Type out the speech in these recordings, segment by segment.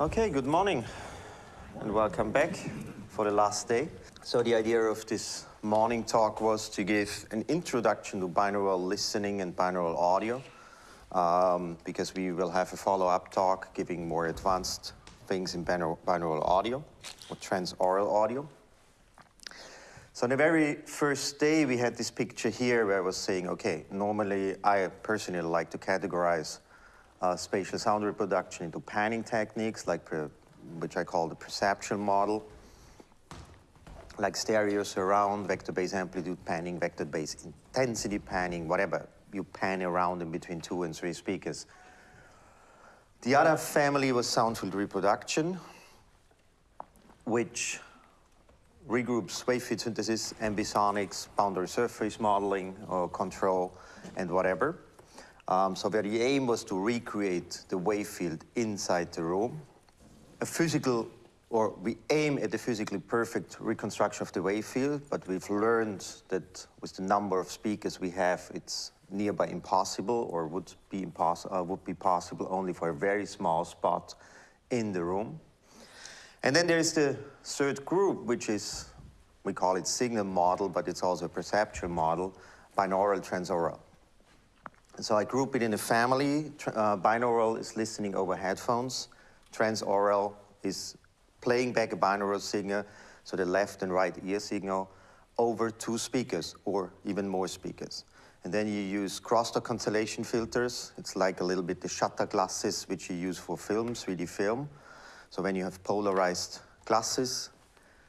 Okay, good morning and welcome back for the last day. So the idea of this morning talk was to give an introduction to binaural listening and binaural audio um, because we will have a follow-up talk giving more advanced things in binaural, binaural audio or transaural audio. So on the very first day, we had this picture here where I was saying, okay, normally I personally like to categorize uh, spatial sound reproduction into panning techniques, like which I call the perception model, like stereo surround, vector-based amplitude panning, vector-based intensity panning, whatever you pan around in between two and three speakers. The other family was sound field reproduction, which regroups wave field synthesis, ambisonics, boundary surface modeling or control, and whatever. Um, so where the aim was to recreate the wave field inside the room. A physical, or we aim at a physically perfect reconstruction of the wave field, but we've learned that with the number of speakers we have, it's nearby impossible or would be, impossible, uh, would be possible only for a very small spot in the room. And then there's the third group, which is, we call it signal model, but it's also a perceptual model, binaural transaural. So I group it in a family. Uh, binaural is listening over headphones. Transaural is playing back a binaural signal, so the left and right ear signal, over two speakers or even more speakers. And then you use crosstalk cancellation filters. It's like a little bit the shutter glasses which you use for film, 3D film. So when you have polarized glasses,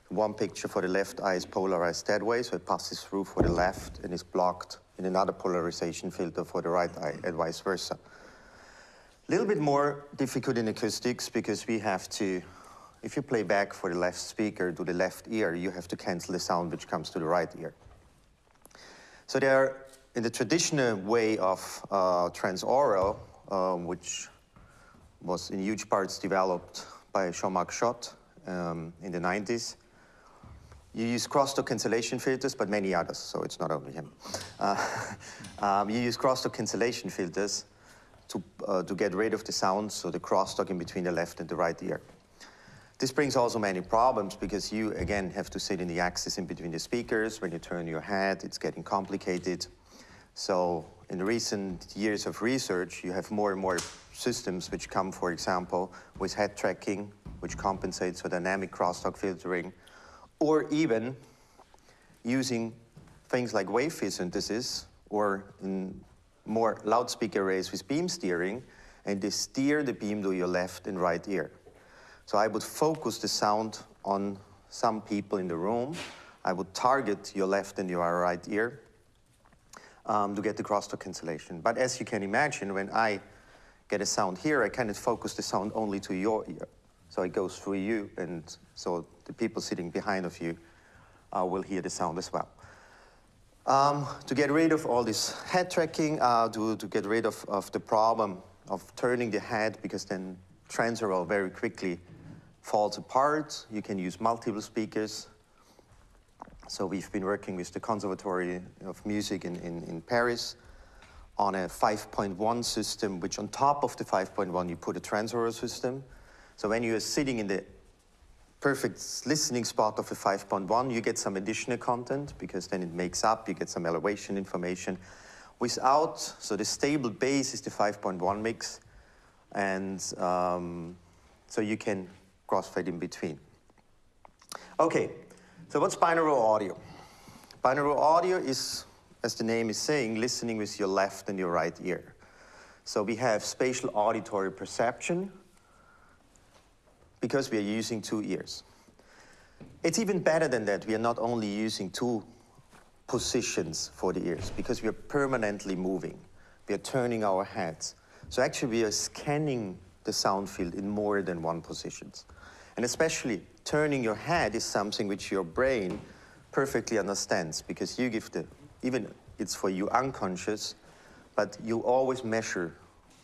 one picture for the left eye is polarized that way, so it passes through for the left and is blocked in another polarization filter for the right eye and vice versa. A little bit more difficult in acoustics because we have to, if you play back for the left speaker to the left ear, you have to cancel the sound which comes to the right ear. So there are in the traditional way of uh, transaural, um, which was in huge parts developed by Jean-Marc Jot um, in the 90s, you use crosstalk cancellation filters, but many others, so it's not only him. Uh, um, you use crosstalk cancellation filters to, uh, to get rid of the sound, so the crosstalk in between the left and the right ear. This brings also many problems because you, again, have to sit in the axis in between the speakers. When you turn your head, it's getting complicated. So in the recent years of research, you have more and more systems which come, for example, with head tracking, which compensates for dynamic crosstalk filtering, or even using things like wave field synthesis, or in more loudspeaker arrays with beam steering, and they steer the beam to your left and right ear. So I would focus the sound on some people in the room. I would target your left and your right ear, um, to get the crosstalk cancellation. But as you can imagine, when I get a sound here, I cannot focus the sound only to your ear. So it goes through you, and so the people sitting behind of you uh, will hear the sound as well. Um, to get rid of all this head tracking, uh, to, to get rid of, of the problem of turning the head, because then transaural very quickly falls apart. You can use multiple speakers. So we've been working with the Conservatory of Music in, in, in Paris on a 5.1 system, which on top of the 5.1, you put a transaural system. So when you're sitting in the perfect listening spot of a 5.1, you get some additional content because then it makes up, you get some elevation information. Without, so the stable base is the 5.1 mix, and um, so you can crossfade in between. Okay, so what's binaural audio? Binaural audio is, as the name is saying, listening with your left and your right ear. So we have spatial auditory perception because we are using two ears. It's even better than that. We are not only using two positions for the ears because we are permanently moving. We are turning our heads. So actually we are scanning the sound field in more than one positions. And especially turning your head is something which your brain perfectly understands because you give the, even it's for you unconscious, but you always measure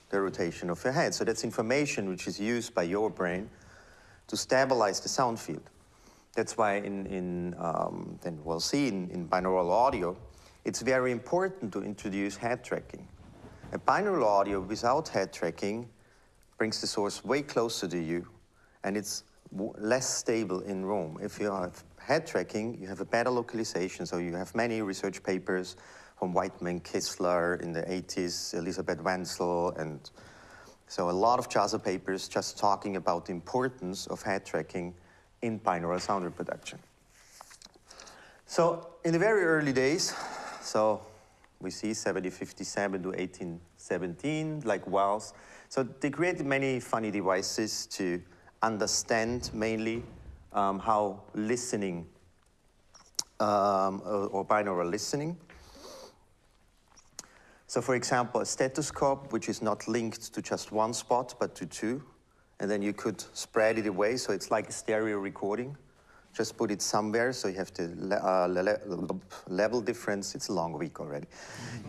the rotation of your head. So that's information which is used by your brain to stabilize the sound field. That's why in, in um, then we'll see in, in binaural audio, it's very important to introduce head tracking. A binaural audio without head tracking brings the source way closer to you and it's less stable in room. If you have head tracking, you have a better localization. So you have many research papers from Wightman, Kistler in the 80s, Elizabeth Wenzel, and so a lot of JASA papers just talking about the importance of head tracking in binaural sound reproduction. So in the very early days, so we see 7057 to 1817, like Wells. So they created many funny devices to understand mainly um, how listening um, or, or binaural listening. So for example, a stethoscope, which is not linked to just one spot, but to two, and then you could spread it away, so it's like a stereo recording just put it somewhere so you have the uh, le level difference. It's a long week already.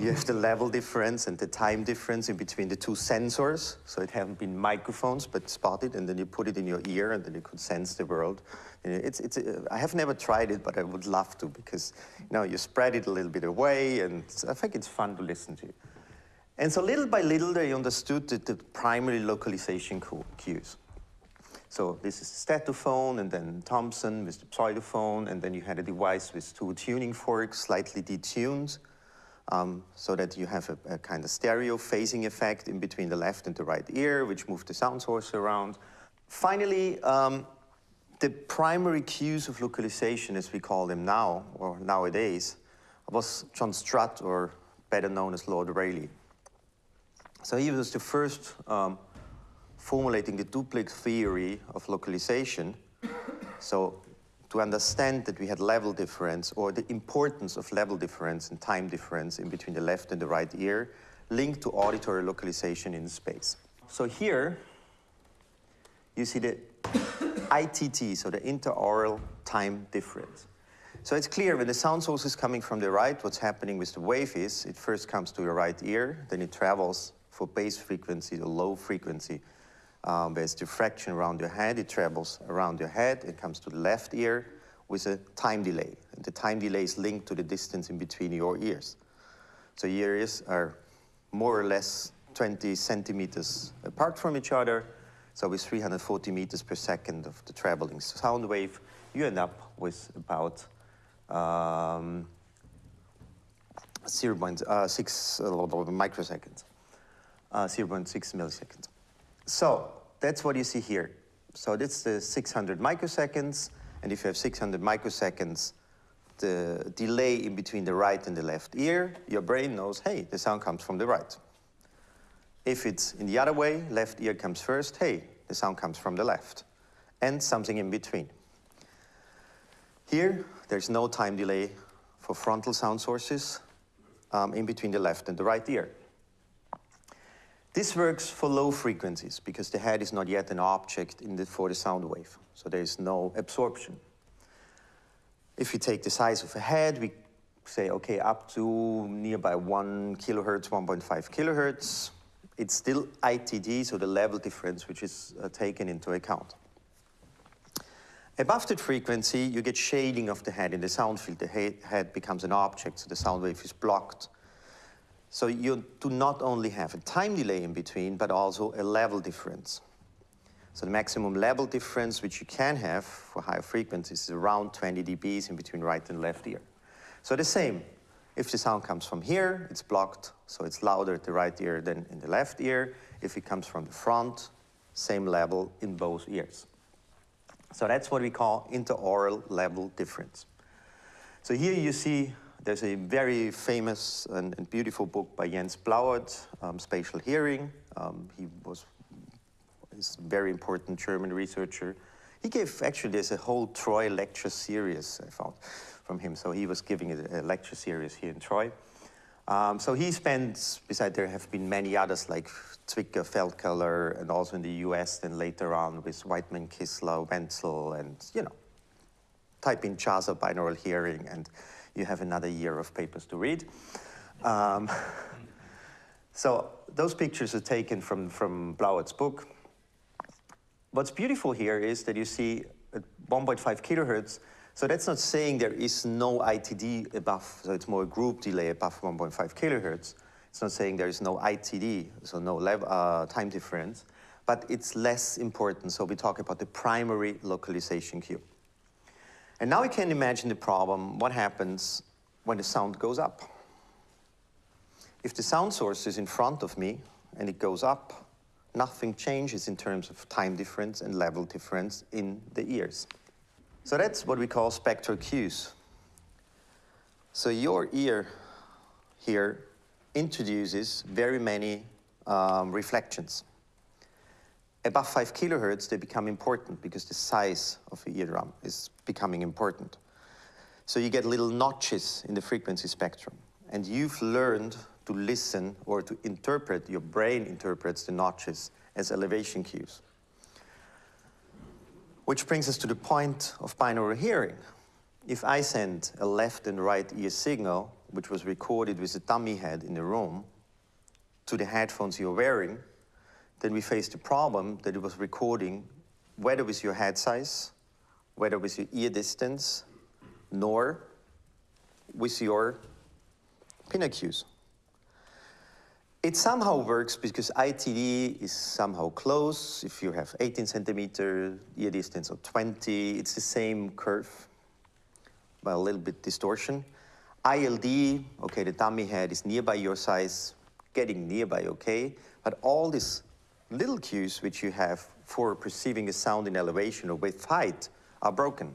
you have the level difference and the time difference in between the two sensors. So it haven't been microphones, but spotted, and then you put it in your ear, and then you could sense the world. It's, it's, uh, I have never tried it, but I would love to because you know you spread it a little bit away, and I think it's fun to listen to. And so little by little, they understood the, the primary localization cues. So this is Stethophone, and then Thompson with the pseudophone, and then you had a device with two tuning forks, slightly detuned, um, so that you have a, a, kind of stereo phasing effect in between the left and the right ear, which moved the sound source around. Finally, um, the primary cues of localization, as we call them now, or nowadays, was John Strutt, or better known as Lord Rayleigh. So he was the first um, formulating the duplex theory of localization. so to understand that we had level difference or the importance of level difference and time difference in between the left and the right ear linked to auditory localization in space. So here you see the ITD, so the interaural time difference. So it's clear when the sound source is coming from the right, what's happening with the wave is it first comes to your right ear, then it travels for bass frequency, the low frequency, um, there's diffraction around your head. It travels around your head. It comes to the left ear with a time delay. And the time delay is linked to the distance in between your ears. So your ears are more or less 20 centimeters apart from each other. So with 340 meters per second of the traveling sound wave, you end up with about um, 0.6 uh, uh, microseconds, uh, 0.6 milliseconds. So that's what you see here. So that's the 600 microseconds, and if you have 600 microseconds, the delay in between the right and the left ear, your brain knows, hey, the sound comes from the right. If it's in the other way, left ear comes first, hey, the sound comes from the left, and something in between. Here, there's no time delay for frontal sound sources um, in between the left and the right ear. This works for low frequencies because the head is not yet an object the, for the sound wave, so there is no absorption. If you take the size of a head, we say, okay, up to nearby 1 kilohertz, 1.5 kilohertz, it's still ITD, so the level difference which is uh, taken into account. Above that frequency, you get shading of the head in the sound field. The head becomes an object, so the sound wave is blocked so you do not only have a time delay in between, but also a level difference. So the maximum level difference which you can have for higher frequencies is around 20 dBs in between right and left ear. So the same, if the sound comes from here, it's blocked, so it's louder at the right ear than in the left ear. If it comes from the front, same level in both ears. So that's what we call interaural level difference. So here you see there's a very famous and, and beautiful book by Jens Blauert, um, Spatial Hearing. Um, he was a very important German researcher. He gave, actually, there's a whole Troy lecture series I found from him. So he was giving a, lecture series here in Troy. Um, so he spent, besides there have been many others like Zwicker, Feldkeller, and also in the US, then later on with Wightman, Kistler, Wenzel, and, you know, type in JASA binaural hearing, and you have another year of papers to read. Um, so those pictures are taken from, from Blauert's book. What's beautiful here is that you see at 1.5 kilohertz, so that's not saying there is no ITD above, so it's more a group delay above 1.5 kilohertz. It's not saying there is no ITD, so no uh, time difference, but it's less important. So we talk about the primary localization cue. And now we can imagine the problem, what happens when the sound goes up. If the sound source is in front of me and it goes up, nothing changes in terms of time difference and level difference in the ears. So that's what we call spectral cues. So your ear here introduces very many um, reflections. Above 5 kilohertz, they become important because the size of the eardrum is becoming important. So you get little notches in the frequency spectrum. And you've learned to listen or to interpret, your brain interprets the notches as elevation cues. Which brings us to the point of binaural hearing. If I send a left and right ear signal, which was recorded with a dummy head in the room, to the headphones you're wearing, then we face the problem that it was recording whether with your head size, whether with your ear distance, nor with your pinna cues. It somehow works because ITD is somehow close. If you have 18 centimeter ear distance of 20, it's the same curve, but a little bit distortion. ILD, okay, the dummy head is nearby your size, getting nearby okay, but all these little cues which you have for perceiving a sound in elevation or with height are broken.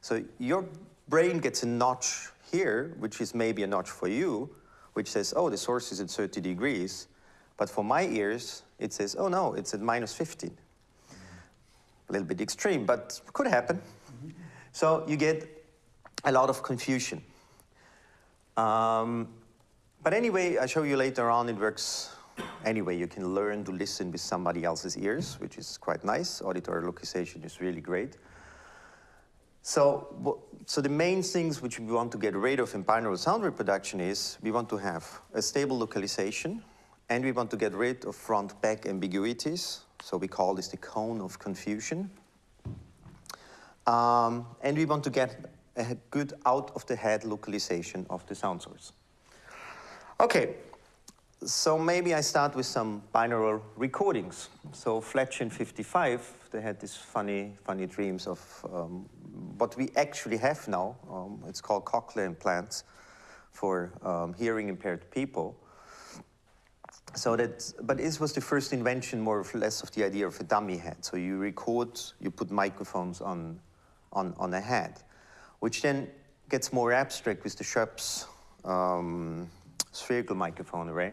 So your brain gets a notch here, which is maybe a notch for you, which says, oh, the source is at 30 degrees. But for my ears, it says, oh no, it's at minus 15. A little bit extreme, but could happen. So you get a lot of confusion. Um, but anyway, I show you later on it works anyway. You can learn to listen with somebody else's ears, which is quite nice. Auditory localization is really great. So, so the main things which we want to get rid of in binaural sound reproduction is we want to have a stable localization and we want to get rid of front-back ambiguities. So we call this the cone of confusion. Um, and we want to get a good out-of-the-head localization of the sound source. Okay, so maybe I start with some binaural recordings. So Fletcher in 55, they had these funny, funny dreams of um, what we actually have now. Um, it's called cochlear implants for um, hearing impaired people. So that, but this was the first invention more or less of the idea of a dummy head. So you record, you put microphones on, on, on a head, which then gets more abstract with the Schoeps um, spherical microphone array,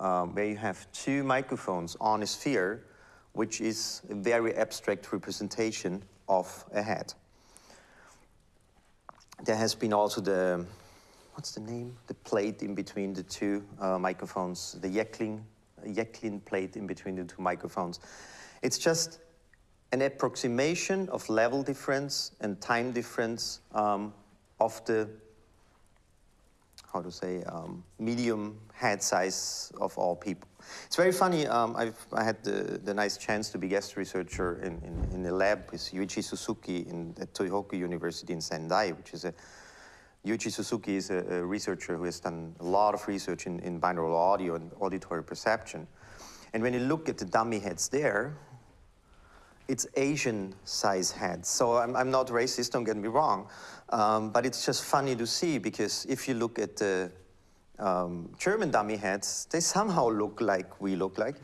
um, where you have two microphones on a sphere, which is a very abstract representation of a head. There has been also the, what's the name? The plate in between the two uh, microphones, the Jecklin, Jecklin plate in between the two microphones. It's just an approximation of level difference and time difference um, of the how to say, um, medium head size of all people. It's very funny, um, i had the, the, nice chance to be guest researcher in, in, in a lab with Yuichi Suzuki in, at Tohoku University in Sendai, which is a, Yuichi Suzuki is a, a, researcher who has done a lot of research in, in binaural audio and auditory perception. And when you look at the dummy heads there, it's Asian size heads. So I'm, I'm not racist, don't get me wrong. Um, but it's just funny to see because if you look at the um, German dummy heads, they somehow look like we look like.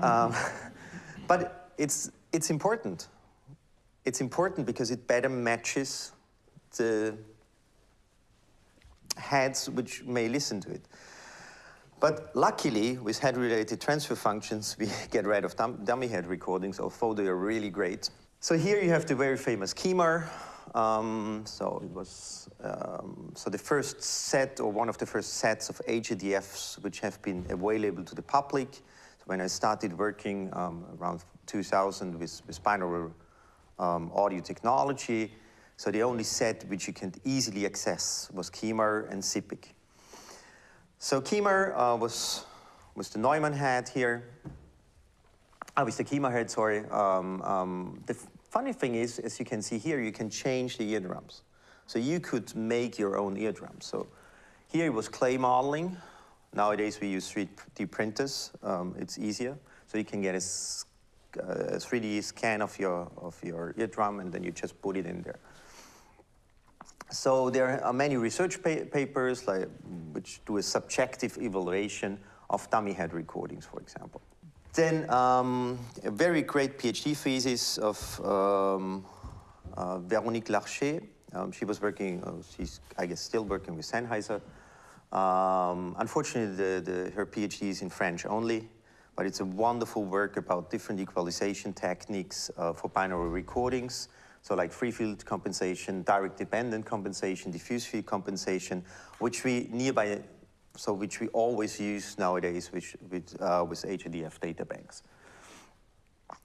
Um, but it's, it's important. It's important because it better matches the heads which may listen to it. But luckily, with head-related transfer functions, we get rid of dum dummy head recordings, although they are really great. So here you have the very famous KEMAR, um, so it was um, so the first set or one of the first sets of HRTFs which have been available to the public. So when I started working um, around 2000 with, with binaural um, audio technology, so the only set which you can easily access was KEMAR and CIPIC. So KEMAR uh, was was the Neumann head here. Oh, with the KEMAR head, sorry. Um, um, the, Funny thing is, as you can see here, you can change the eardrums. So you could make your own eardrums. So here it was clay modeling. Nowadays we use 3D printers. Um, it's easier. So you can get a uh, 3D scan of your, of your eardrum, and then you just put it in there. So there are many research pa papers like, which do a subjective evaluation of dummy head recordings, for example. Then um, a very great PhD thesis of um, uh, Véronique Larcher. Um, she was working, uh, she's, I guess, still working with Sennheiser. Um, unfortunately, the, the, her PhD is in French only, but it's a wonderful work about different equalization techniques uh, for binary recordings. So like free field compensation, direct dependent compensation, diffuse field compensation, which we nearby, so which we always use nowadays with, with, uh, with HRTF data banks.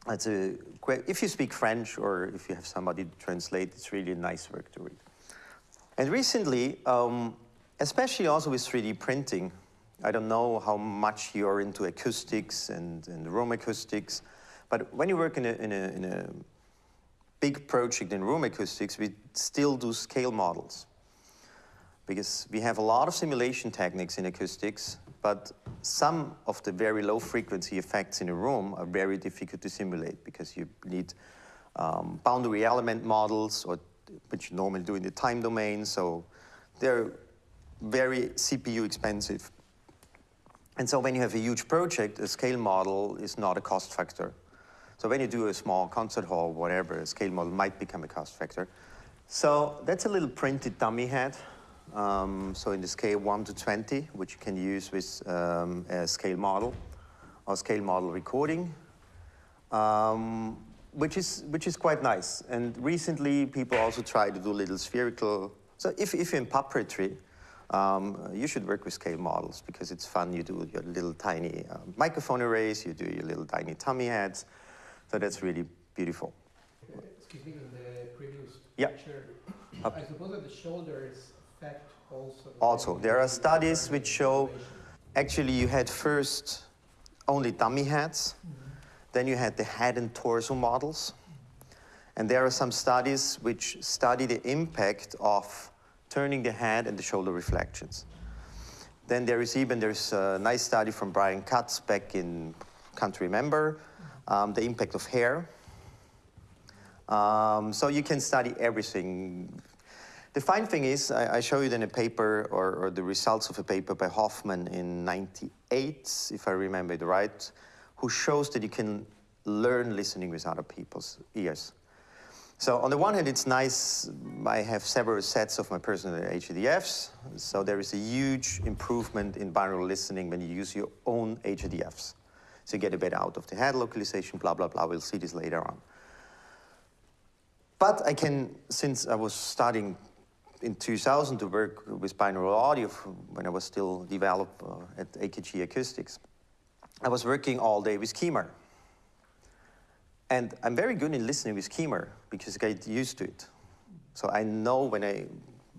That's a if you speak French or if you have somebody to translate, it's really a nice work to read. And recently, um, especially also with 3D printing, I don't know how much you're into acoustics and, and room acoustics, but when you work in a, in a, in a big project in room acoustics, we still do scale models. Because we have a lot of simulation techniques in acoustics, but some of the very low frequency effects in a room are very difficult to simulate because you need um, boundary element models, or which you normally do in the time domain, so they're very CPU expensive. And so when you have a huge project, a scale model is not a cost factor. So when you do a small concert hall, whatever, a scale model might become a cost factor. So that's a little printed dummy head. Um, so in the scale 1 to 20, which you can use with um, a scale model or scale model recording, um, which, is, which is quite nice. And recently, people also try to do little spherical. So if, if you're in puppetry, um, you should work with scale models because it's fun. You do your little tiny uh, microphone arrays, you do your little tiny tummy heads, so that's really beautiful. Excuse me, in the previous yeah. picture, I suppose that the shoulders affect also. also, there are studies which show actually you had first only dummy heads, mm -hmm. then you had the head and torso models, and there are some studies which study the impact of turning the head and the shoulder reflections. Then there is even, there's a nice study from Brian Katz back in, can't remember, um, the impact of hair. Um, so you can study everything. The fine thing is, I, I show you in a paper, or, or, the results of a paper by Hofman in 98, if I remember it right, who shows that you can learn listening with other people's ears. So on the one hand, it's nice, I have several sets of my personal HRTFs, so there is a huge improvement in binaural listening when you use your own HRTFs. So you get a bit out of the head localization, blah, blah, blah. We'll see this later on. But I can, since I was starting in 2000 to work with binaural audio when I was still developed uh, at AKG Acoustics, I was working all day with KEMAR. And I'm very good in listening with KEMAR because I get used to it. So I know when I,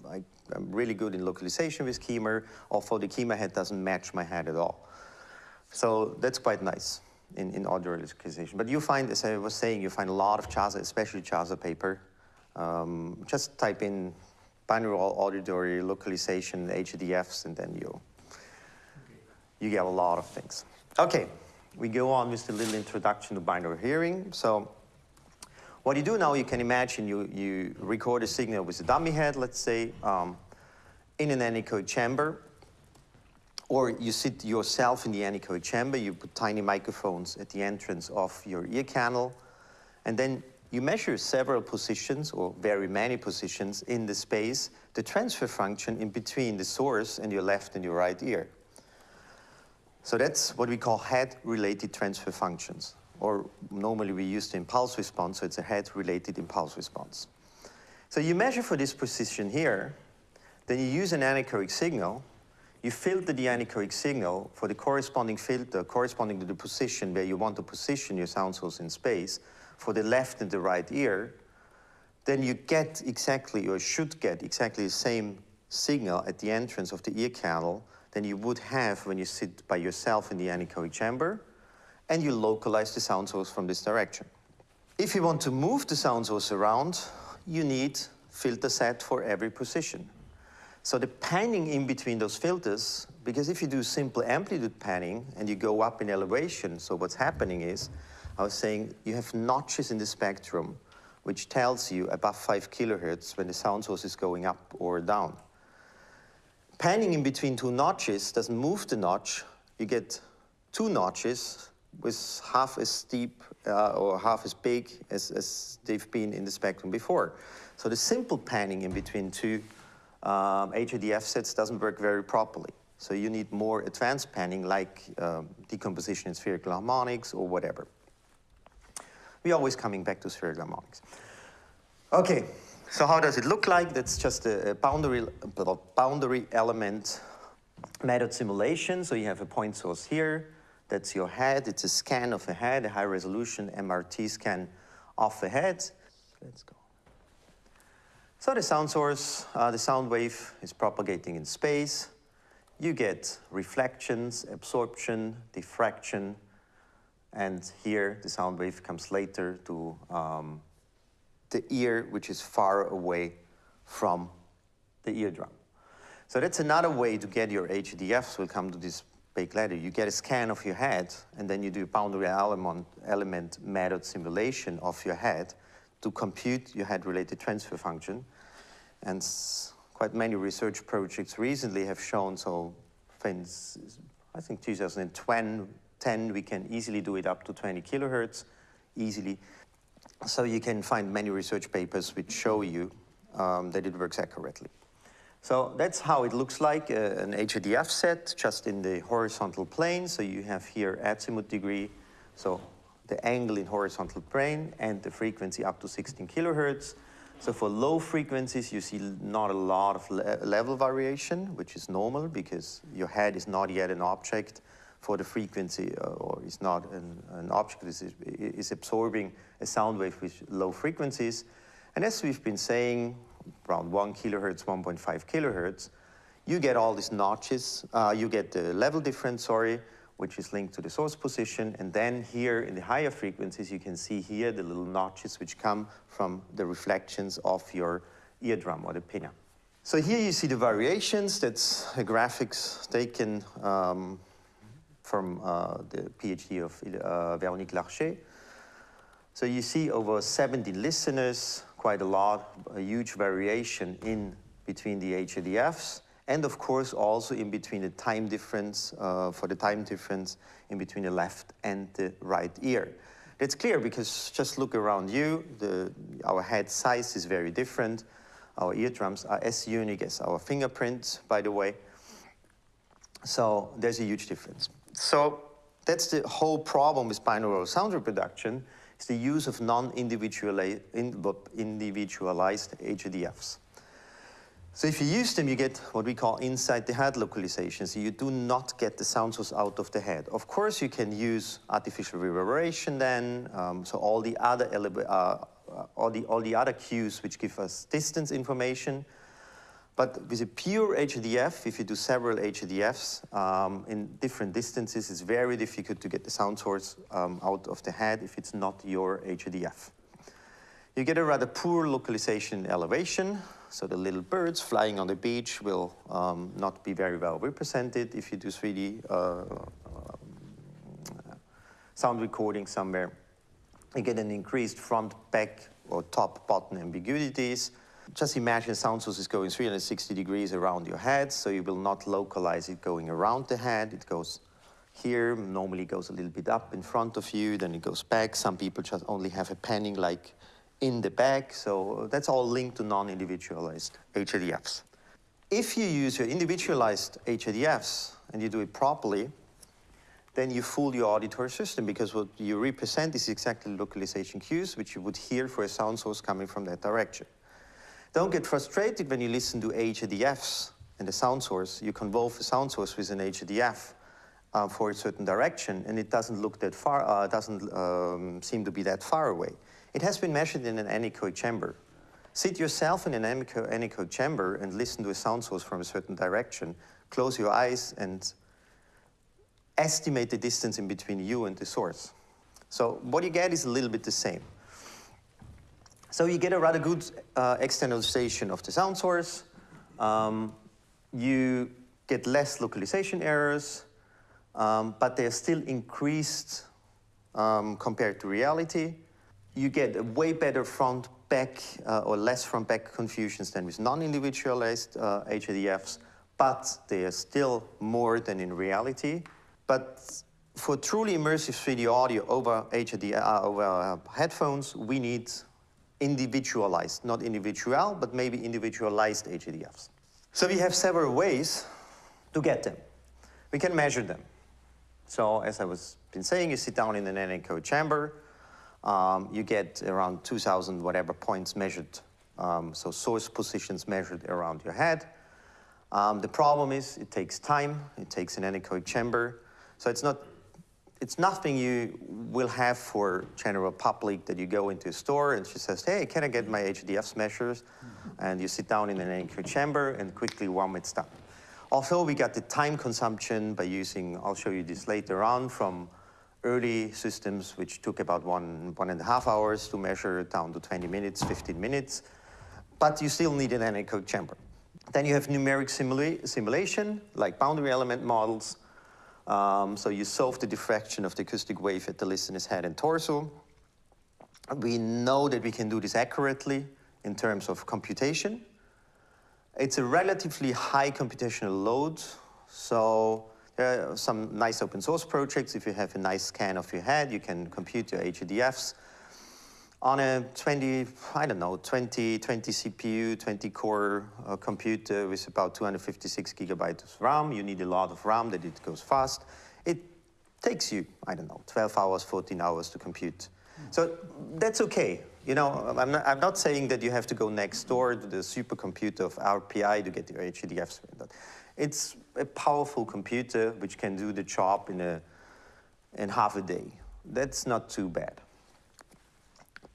I am really good in localization with KEMAR, although the KEMAR head doesn't match my head at all. So that's quite nice in, in audio localization. But you find, as I was saying, you find a lot of Jasa, especially Jasa paper. Um, just type in binaural auditory localization, HRTFs, and then you, you get a lot of things. Okay, we go on with the little introduction to binaural hearing. So what you do now, you can imagine you, you record a signal with a dummy head, let's say, um, in an anechoic chamber. Or you sit yourself in the anechoic chamber, you put tiny microphones at the entrance of your ear canal, and then you measure several positions, or very many positions, in the space, the transfer function in between the source and your left and your right ear. So that's what we call head-related transfer functions, or normally we use the impulse response, so it's a head-related impulse response. So you measure for this position here, then you use an anechoic signal, you filter the anechoic signal for the corresponding filter corresponding to the position where you want to position your sound source in space for the left and the right ear, then you get exactly, or should get exactly the same signal at the entrance of the ear canal than you would have when you sit by yourself in the anechoic chamber, and you localize the sound source from this direction. If you want to move the sound source around, you need filter set for every position. So the panning in between those filters, because if you do simple amplitude panning and you go up in elevation, so what's happening is, I was saying you have notches in the spectrum which tells you above 5 kilohertz when the sound source is going up or down. Panning in between two notches doesn't move the notch. You get two notches with half as steep uh, or half as big as, as, they've been in the spectrum before. So the simple panning in between two um, HRTF sets doesn't work very properly. So you need more advanced panning like um, decomposition in spherical harmonics or whatever. We're always coming back to spherical harmonics. Okay, so how does it look like? That's just a, a boundary, a boundary element method simulation. So you have a point source here. That's your head. It's a scan of a head, a high resolution MRT scan of the head. Let's go. So the sound source, uh, the sound wave is propagating in space. You get reflections, absorption, diffraction, and here the sound wave comes later to um, the ear, which is far away from the eardrum. So that's another way to get your HRTFs. We'll come to this big later. You get a scan of your head, and then you do a boundary element, element method simulation of your head to compute your head-related transfer function. And quite many research projects recently have shown, so since I think 2010, we can easily do it up to 20 kilohertz, easily. So you can find many research papers which show you um, that it works accurately. So that's how it looks like, uh, an HRTF set, just in the horizontal plane. So you have here azimuth degree, so the angle in horizontal plane, and the frequency up to 16 kilohertz. So for low frequencies, you see not a lot of le level variation, which is normal because your head is not yet an object for the frequency uh, or is not an, an object is, is absorbing a sound wave with low frequencies. And as we've been saying, around 1 kilohertz, 1.5 kilohertz, you get all these notches, uh, you get the level difference, sorry, which is linked to the source position. And then here in the higher frequencies, you can see here the little notches which come from the reflections of your eardrum or the pinna. So here you see the variations. That's a graphics taken um, from uh, the PhD of uh, Véronique Larcher. So you see over 70 listeners, quite a lot, a huge variation in between the HRTFs and of course also in between the time difference, uh, for the time difference in between the left and the right ear. That's clear because just look around you, the, our head size is very different. Our eardrums are as unique as our fingerprints, by the way. So there's a huge difference. So that's the whole problem with binaural sound reproduction, is the use of non-individualized HRTFs. So if you use them, you get what we call inside the head localization. So you do not get the sound source out of the head. Of course, you can use artificial reverberation then. Um, so all the other uh, uh, all the all the other cues which give us distance information. But with a pure HRTF, if you do several HRTFs um, in different distances, it's very difficult to get the sound source um, out of the head if it's not your HRTF. You get a rather poor localization elevation. So the little birds flying on the beach will um, not be very well represented if you do 3D uh, um, sound recording somewhere. You get an increased front, back, or top, bottom ambiguities. Just imagine sound source is going 360 degrees around your head, so you will not localize it going around the head. It goes here, normally goes a little bit up in front of you, then it goes back. Some people just only have a panning like in the back. So that's all linked to non-individualized HRTFs. If you use your individualized HRTFs and you do it properly, then you fool your auditory system because what you represent is exactly localization cues, which you would hear for a sound source coming from that direction. Don't get frustrated when you listen to HRTFs and the sound source. You convolve a sound source with an HRTF uh, for a certain direction, and it doesn't look that far, uh, doesn't um, seem to be that far away. It has been measured in an anechoic chamber. Sit yourself in an anechoic chamber and listen to a sound source from a certain direction. Close your eyes and estimate the distance in between you and the source. So what you get is a little bit the same. So you get a rather good uh, externalization of the sound source. Um, you get less localization errors, um, but they're still increased um, compared to reality. You get a way better front back uh, or less front back confusions than with non-individualized uh, HRTFs, but they are still more than in reality. But for truly immersive 3D audio over HRD, uh, over uh, headphones, we need individualized, not individual, but maybe individualized HRTFs. So we have several ways to get them. We can measure them. So as I was been saying, you sit down in an anechoic chamber, um, you get around 2,000 whatever points measured, um, so source positions measured around your head. Um, the problem is it takes time, it takes an anechoic chamber, so it's not it's nothing you will have for general public that you go into a store and she says, hey, can I get my HRTFs measures? And you sit down in an anechoic chamber and quickly warm it down. Also, we got the time consumption by using, I'll show you this later on, from early systems which took about one, one and a half hours to measure down to 20 minutes, 15 minutes. But you still need an anechoic chamber. Then you have numeric simula simulation, like boundary element models, um, so you solve the diffraction of the acoustic wave at the listener's head and torso. We know that we can do this accurately in terms of computation. It's a relatively high computational load, so there are some nice open source projects. If you have a nice scan of your head, you can compute your HRTFs on a 20, I don't know, 20, 20 CPU, 20 core uh, computer with about 256 gigabytes of RAM, you need a lot of RAM that it goes fast. It takes you, I don't know, 12 hours, 14 hours to compute. So that's okay. You know, I'm not, I'm not saying that you have to go next door to the supercomputer of RPI to get your HRTFs. It's a powerful computer which can do the job in, a, in half a day. That's not too bad.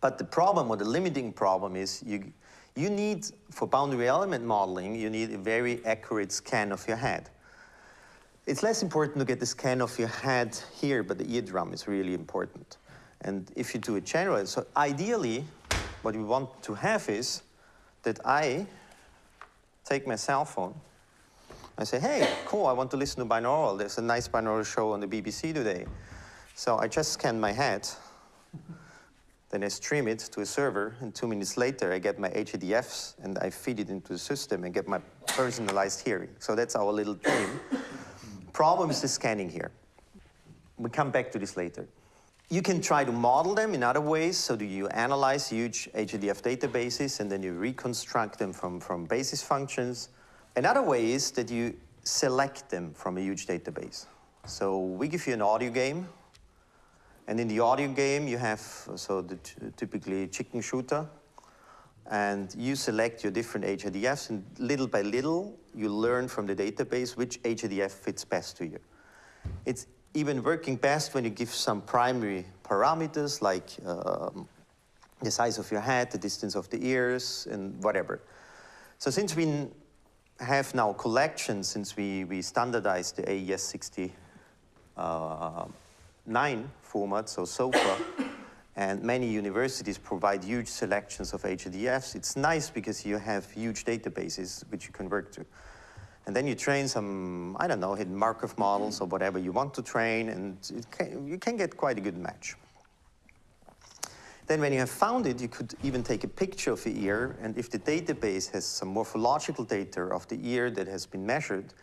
But the problem or the limiting problem is you, you need, for boundary element modeling, you need a very accurate scan of your head. It's less important to get the scan of your head here, but the eardrum is really important. And if you do it generally, so ideally, what we want to have is that I take my cell phone, I say, hey, cool, I want to listen to binaural. There's a nice binaural show on the BBC today. So I just scan my head, then I stream it to a server, and two minutes later, I get my HRTFs, and I feed it into the system and get my personalized hearing. So that's our little dream. Problem is the scanning here. We come back to this later. You can try to model them in other ways. So do you analyze huge HRTF databases, and then you reconstruct them from, from basis functions. Another way is that you select them from a huge database. So we give you an audio game, and in the audio game, you have so the typically chicken shooter, and you select your different HRTFs, and little by little, you learn from the database which HRTF fits best to you. It's even working best when you give some primary parameters like um, the size of your head, the distance of the ears, and whatever. So since we have now collections, since we, we standardized the AES 60 uh, format, so SOFA, and many universities provide huge selections of HRTFs. It's nice because you have huge databases which you can work to. And then you train some, I don't know, hidden Markov models or whatever you want to train, and can, you can get quite a good match. Then when you have found it, you could even take a picture of the ear, and if the database has some morphological data of the ear that has been measured,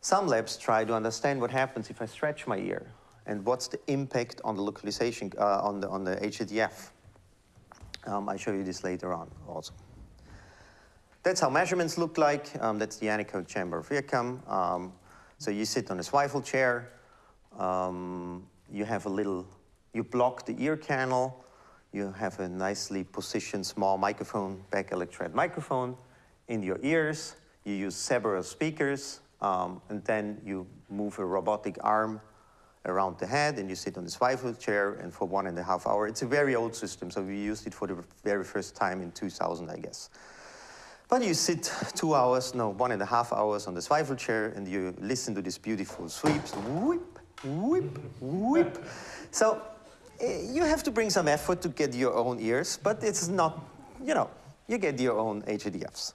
some labs try to understand what happens if I stretch my ear and what's the impact on the localization, uh, on, the, on the HRTF. Um, I'll show you this later on also. That's how measurements look like. Um, that's the anechoic chamber of IRCAM. Um, so you sit on a swivel chair. Um, you have a little, you block the ear canal. You have a nicely positioned small microphone, back electret microphone in your ears. You use several speakers, um, and then you move a robotic arm around the head and you sit on the swivel chair and for one and a half hour. It's a very old system, so we used it for the very first time in 2000, I guess. But you sit two hours, no, one and a half hours on the swivel chair and you listen to these beautiful sweeps, whip, whip, whip. So eh, you have to bring some effort to get your own ears, but it's not, you know, you get your own HRTFs.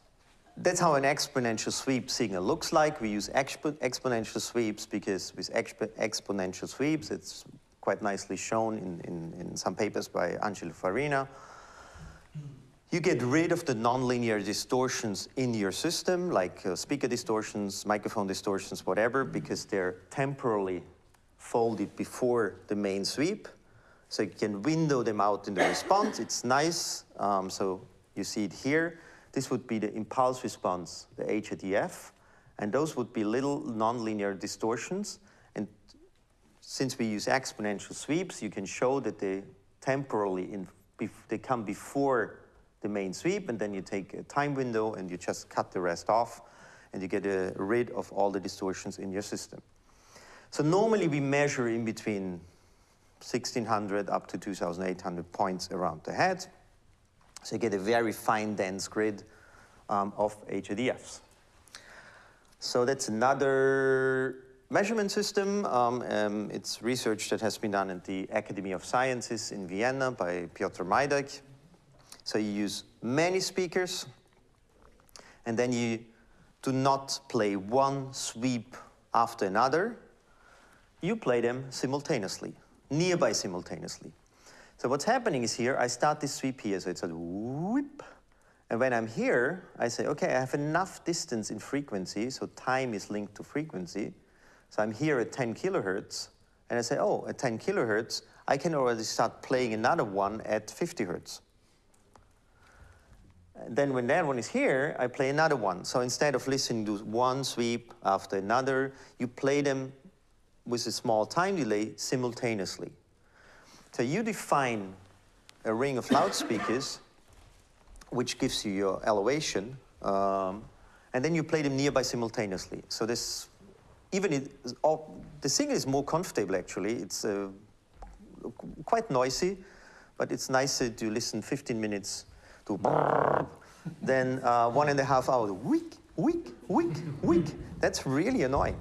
That's how an exponential sweep signal looks like. We use exp exponential sweeps because with exp exponential sweeps, it's quite nicely shown in, in, in some papers by Angelo Farina. You get rid of the nonlinear distortions in your system, like uh, speaker distortions, microphone distortions, whatever, because they're temporally folded before the main sweep. So you can window them out in the response. It's nice. Um, so you see it here. This would be the impulse response, the HRTF. And those would be little nonlinear distortions. And since we use exponential sweeps, you can show that they temporally, in, they come before the main sweep, and then you take a time window and you just cut the rest off, and you get uh, rid of all the distortions in your system. So normally we measure in between 1600 up to 2800 points around the head. So you get a very fine dense grid um, of HRTFs. So that's another measurement system. Um, um, it's research that has been done at the Academy of Sciences in Vienna by Piotr Majdak. So you use many speakers, and then you do not play one sweep after another. You play them simultaneously, nearby simultaneously. So what's happening is here, I start this sweep here, so it's a whoop. And when I'm here, I say, okay, I have enough distance in frequency, so time is linked to frequency. So I'm here at 10 kilohertz, and I say, oh, at 10 kilohertz, I can already start playing another one at 50 hertz. And then when that one is here, I play another one. So instead of listening to one sweep after another, you play them with a small time delay simultaneously. So you define a ring of loudspeakers, which gives you your elevation, um, and then you play them nearby simultaneously. So this, even it, all, the signal is more comfortable actually. It's uh, quite noisy, but it's nicer to listen 15 minutes to then uh, one and a half hours, weak, weak, weak, weak. That's really annoying.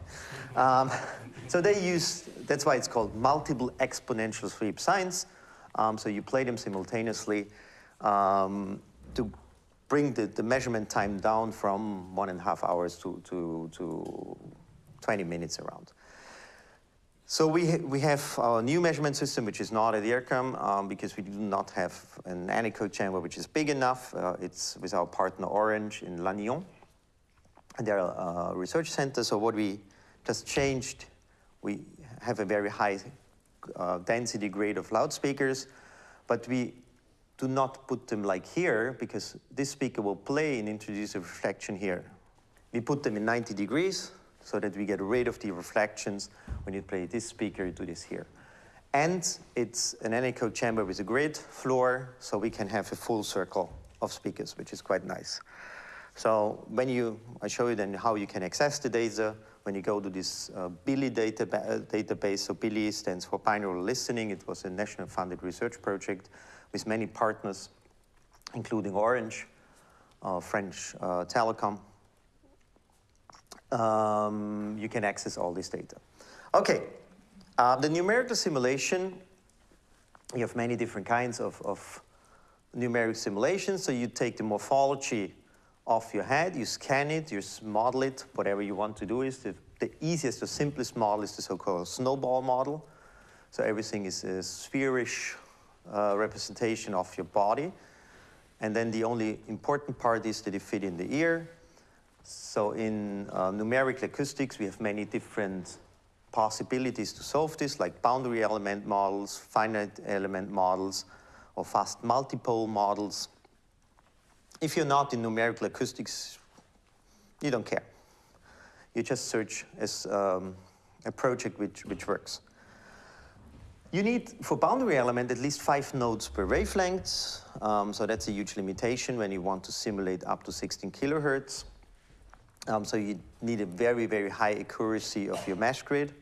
Um, so they use, that's why it's called multiple exponential sweep sines. Um, so you play them simultaneously um, to bring the, the measurement time down from one and a half hours to, to, to 20 minutes around. So we, ha we have our new measurement system, which is not at IRCAM, um, because we do not have an anechoic chamber which is big enough. Uh, it's with our partner Orange in Lannion. And they're a research center, so what we just changed, we have a very high uh, density grade of loudspeakers, but we do not put them like here, because this speaker will play and introduce a reflection here. We put them in 90 degrees, so that we get rid of the reflections when you play this speaker, you do this here. And it's an anechoic chamber with a grid floor, so we can have a full circle of speakers, which is quite nice. So when you, I show you then how you can access the data. When you go to this uh, BILI data, uh, database, so BILI stands for binaural listening. It was a national funded research project with many partners, including Orange, uh, French uh, Telecom, um, you can access all this data. Okay, uh, the numerical simulation, you have many different kinds of, of numeric simulations. So you take the morphology of your head, you scan it, you model it, whatever you want to do is the, the easiest, the simplest model is the so-called snowball model. So everything is a spherish uh, representation of your body. And then the only important part is that you fit in the ear, so in uh, numerical acoustics, we have many different possibilities to solve this, like boundary element models, finite element models, or fast multipole models. If you're not in numerical acoustics, you don't care. You just search as um, a project which, which works. You need, for boundary element, at least five nodes per wavelength. Um, so that's a huge limitation when you want to simulate up to 16 kilohertz. Um, so you need a very, very high accuracy of your mesh grid.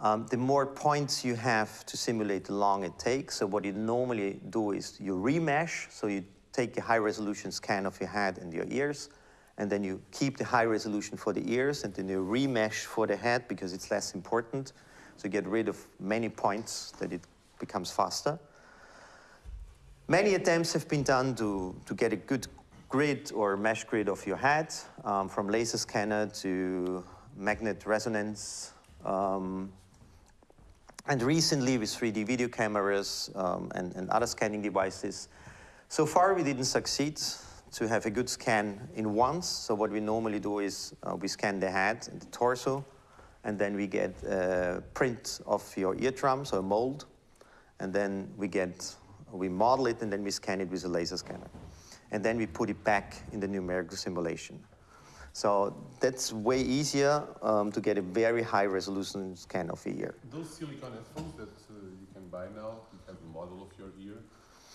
Um, the more points you have to simulate, the long it takes. So what you normally do is you remesh, so you take a high resolution scan of your head and your ears, and then you keep the high resolution for the ears, and then you remesh for the head because it's less important. So you get rid of many points that it becomes faster. Many attempts have been done to, to get a good grid or mesh grid of your head, um, from laser scanner to magnet resonance. Um, And recently with 3D video cameras um, and, and other scanning devices, so far we didn't succeed to have a good scan in once. So what we normally do is uh, we scan the head and the torso, and then we get a print of your eardrum, so a mold, and then we get, we model it and then we scan it with a laser scanner. And then we put it back in the numerical simulation. So that's way easier um, to get a very high resolution scan of the ear. Those silicone headphones that uh, you can buy now, you have a model of your ear.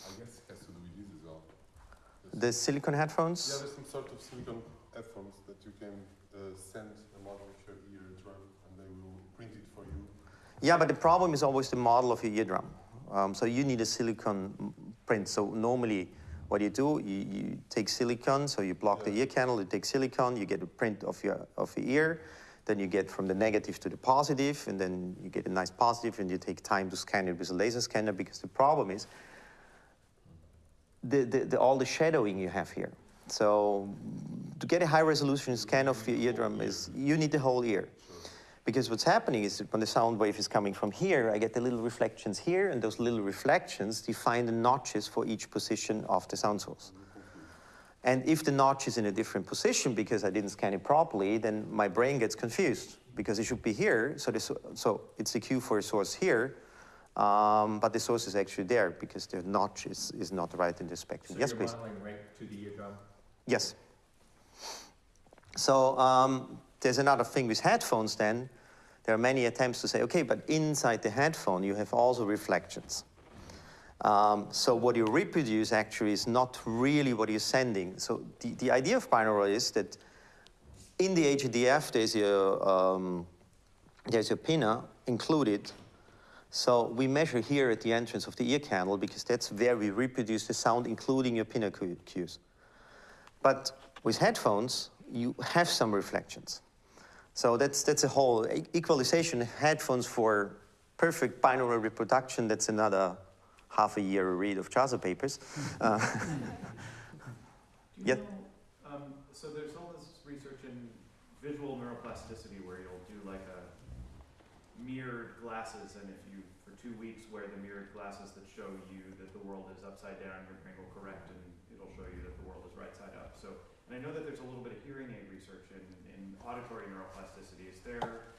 I guess it has to do with this as well. There's- The silicone headphones? yeah, there's some sort of silicone headphones that you can uh, send a model of your eardrum and they will print it for you. Yeah, but the problem is always the model of your eardrum. Um, so you need a silicon print. So normally, what you do, you, you take silicon, so you block the ear canal, you take silicon, you get a print of your of your ear, then you get from the negative to the positive, and then you get a nice positive, and you take time to scan it with a laser scanner because the problem is the, the, the, all the shadowing you have here. So to get a high resolution scan of your eardrum is you need the whole ear. Because what's happening is when the sound wave is coming from here, I get the little reflections here, and those little reflections define the notches for each position of the sound source. And if the notch is in a different position because I didn't scan it properly, then my brain gets confused because it should be here. So, the, so- it's the cue for a source here, um, but the source is actually there because the notch is, is not right in the spectrum. So yes, please. right to the eardrum? Yes. So um, there's another thing with headphones then. There are many attempts to say, okay, but inside the headphone you have also reflections. Um, so what you reproduce actually is not really what you're sending. So the, the idea of binaural is that in the HRTF there's your, um, there's your pinna included. So we measure here at the entrance of the ear canal because that's where we reproduce the sound including your pinna cues. But with headphones, you have some reflections. So that's, that's a whole e- equalization. Headphones for perfect binaural reproduction, that's another half a year read of JASA papers. Uh, Do Yeah. know, um, so there's all this research in visual neuroplasticity where you'll do like a mirrored glasses, and if you, for two weeks, wear the mirrored glasses that show you that the world is upside down, your brain will correct and it'll show you that the world is right side up. So, and I know that there's a little bit of hearing aid research in, in auditory neuroplasticity. Is there,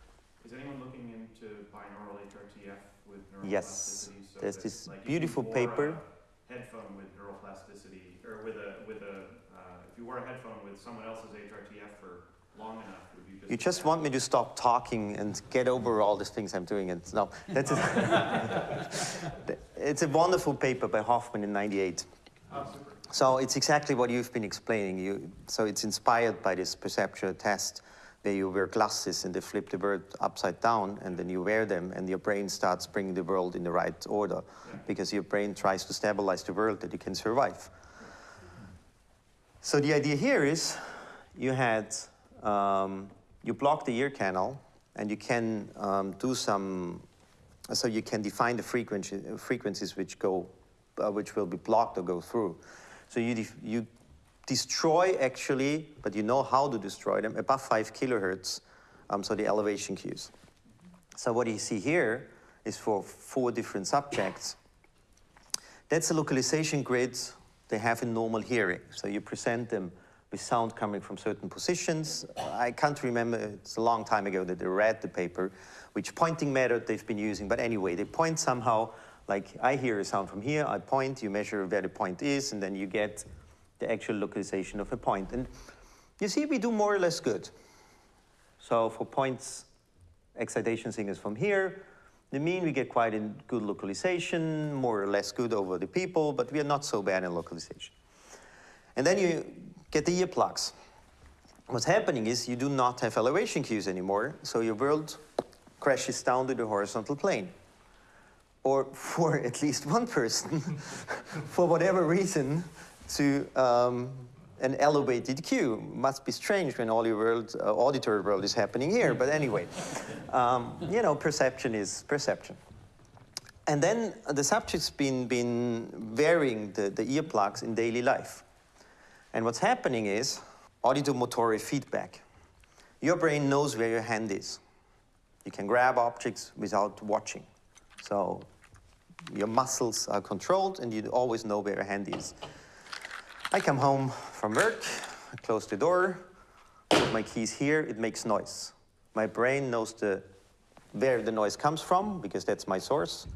is anyone looking into binaural HRTF with neuroplasticity? Yes. So There's that, this like, beautiful paper. Headphone with neuroplasticity, or with a, with a, uh, if you wore a headphone with someone else's HRTF for long enough, you just? want me to stop talking and get over all these things I'm doing. And no, that's a, it's a wonderful paper by Hofman in 98. Oh. So it's exactly what you've been explaining. You, so it's inspired by this perceptual test where you wear glasses and they flip the world upside down and then you wear them and your brain starts bringing the world in the right order because your brain tries to stabilize the world that you can survive. So the idea here is you had, um, you block the ear canal and you can um, do some, so you can define the frequency, frequencies which go, uh, which will be blocked or go through. So you, you destroy actually, but you know how to destroy them, above five kilohertz, um, so the elevation cues. So what you see here is for four different subjects. That's a localization grid they have in normal hearing. So you present them with sound coming from certain positions. I can't remember, it's a long time ago that I read the paper, which pointing method they've been using. But anyway, they point somehow, like I hear a sound from here, I point, you measure where the point is, and then you get the actual localization of a point. And you see, we do more or less good. So for points, excitation signals from here, the mean we get quite a good localization, more or less good over the people, but we are not so bad in localization. And then you get the earplugs. What's happening is you do not have elevation cues anymore, so your world crashes down to the horizontal plane. Or for at least one person, for whatever reason, to um, an elevated cue. Must be strange when all your world, uh, auditory world is happening here, but anyway, um, you know, perception is perception. And then the subject's been, been wearing the, the earplugs in daily life. And what's happening is auditomotor feedback. Your brain knows where your hand is. You can grab objects without watching. So your muscles are controlled and you always know where your hand is. I come home from work, I close the door, put my keys here, it makes noise. My brain knows the, where the noise comes from because that's my source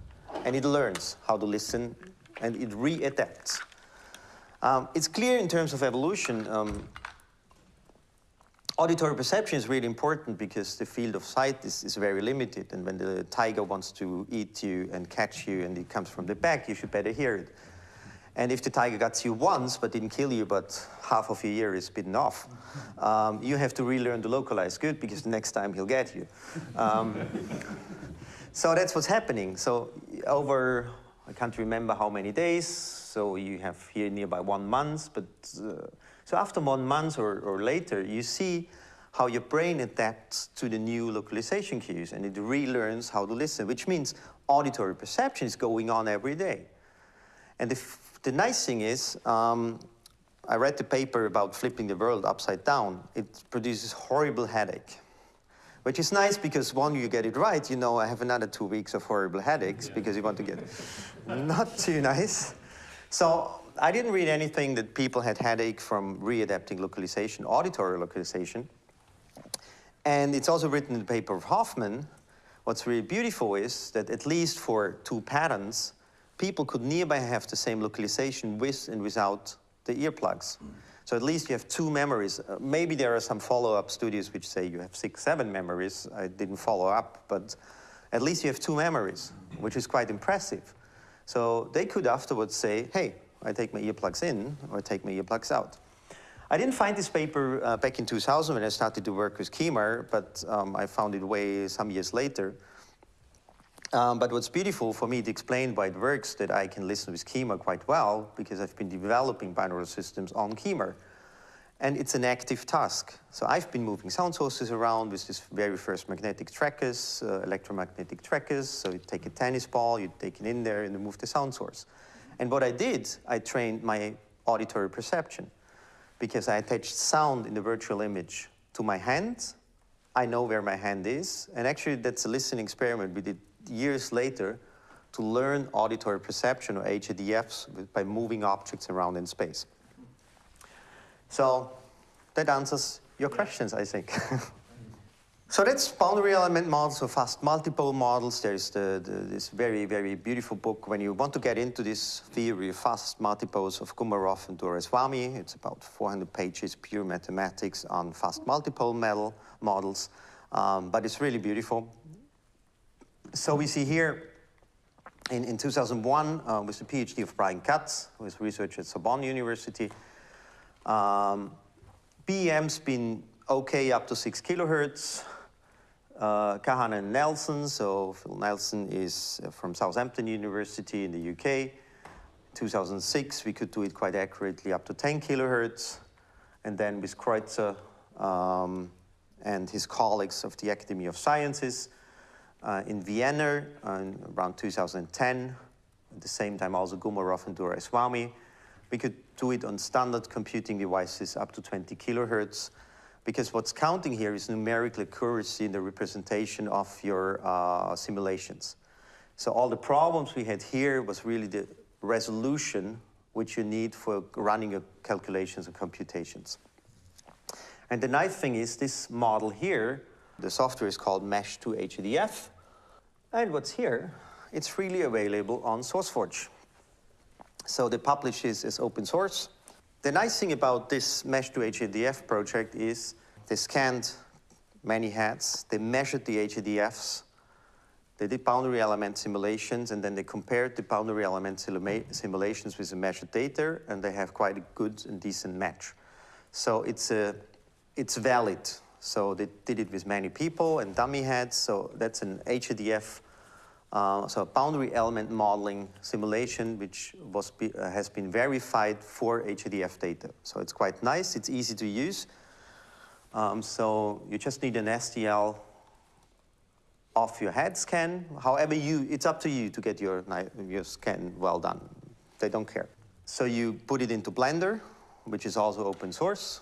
and it learns how to listen and it readapts. Um, it's clear in terms of evolution, um, auditory perception is really important because the field of sight is, is very limited and when the tiger wants to eat you and catch you and it comes from the back, you should better hear it. And if the tiger gets you once but didn't kill you, but half of your ear is bitten off, um, you have to relearn to localize good because the next time he'll get you. Um, so that's what's happening. So over, I can't remember how many days, so you have here nearby one month, but uh, so after one month or, or later, you see how your brain adapts to the new localization cues and it relearns how to listen, which means auditory perception is going on every day. And the, the nice thing is, um, I read the paper about flipping the world upside down. It produces horrible headache, which is nice because one, you get it right, you know, I have another two weeks of horrible headaches yeah. because you want to get not too nice. So I didn't read anything that people had headache from readapting localization, auditory localization. And it's also written in the paper of Hofman. What's really beautiful is that at least for two patterns, people could nearby have the same localization with and without the earplugs. Mm. So at least you have two memories. Uh, maybe there are some follow-up studies which say you have six, seven memories. I didn't follow up, but at least you have two memories, which is quite impressive. So they could afterwards say, hey, I take my earplugs in or take my earplugs out. I didn't find this paper uh, back in 2000 when I started to work with KEMAR, but um, I found it way some years later. Um, but what's beautiful for me to explain why it works that I can listen with KEMAR quite well because I've been developing binaural systems on KEMAR. And it's an active task. So I've been moving sound sources around with this very first magnetic trackers, uh, electromagnetic trackers. So you take a tennis ball, you take it in there and you move the sound source. And what I did, I trained my auditory perception because I attached sound in the virtual image to my hand. I know where my hand is. And actually, that's a listening experiment we did years later to learn auditory perception or HRTFs by moving objects around in space. So that answers your questions, I think. So that's boundary element models or fast multipole models. There's the, the, this very, very beautiful book when you want to get into this theory of fast multipoles of Gumerov and Duraiswami. It's about 400 pages, pure mathematics on fast multipole model, models. Um, but it's really beautiful. So we see here in, in 2001 uh, with the PhD of Brian Katz, who is research at Sorbonne University, um, BEM's been okay up to six kilohertz uh, Kahan and Nelson. So Phil Nelson is uh, from Southampton University in the UK. 2006, we could do it quite accurately up to 10 kilohertz. And then with Kreuzer um, and his colleagues of the Academy of Sciences uh, in Vienna uh, around 2010, at the same time also Gumerov and Duraiswami, we could do it on standard computing devices up to 20 kilohertz because what's counting here is numerical accuracy in the representation of your uh, simulations. So all the problems we had here was really the resolution which you need for running your calculations and computations. And the nice thing is this model here, the software is called Mesh2HRTF, And what's here, it's freely available on SourceForge. So the publish is, is open source. The nice thing about this Mesh2HRTF project is they scanned many heads, they measured the HRTFs, they did boundary element simulations, and then they compared the boundary element simulations with the measured data, and they have quite a good and decent match. So it's, a, it's valid. So they did it with many people and dummy heads, so that's an HRTF uh, so boundary element modeling simulation, which was uh, has been verified for HRTF data. So it's quite nice, it's easy to use. Um, so you just need an STL of your head scan. However, you, it's up to you to get your, your scan well done. They don't care. So you put it into Blender, which is also open source.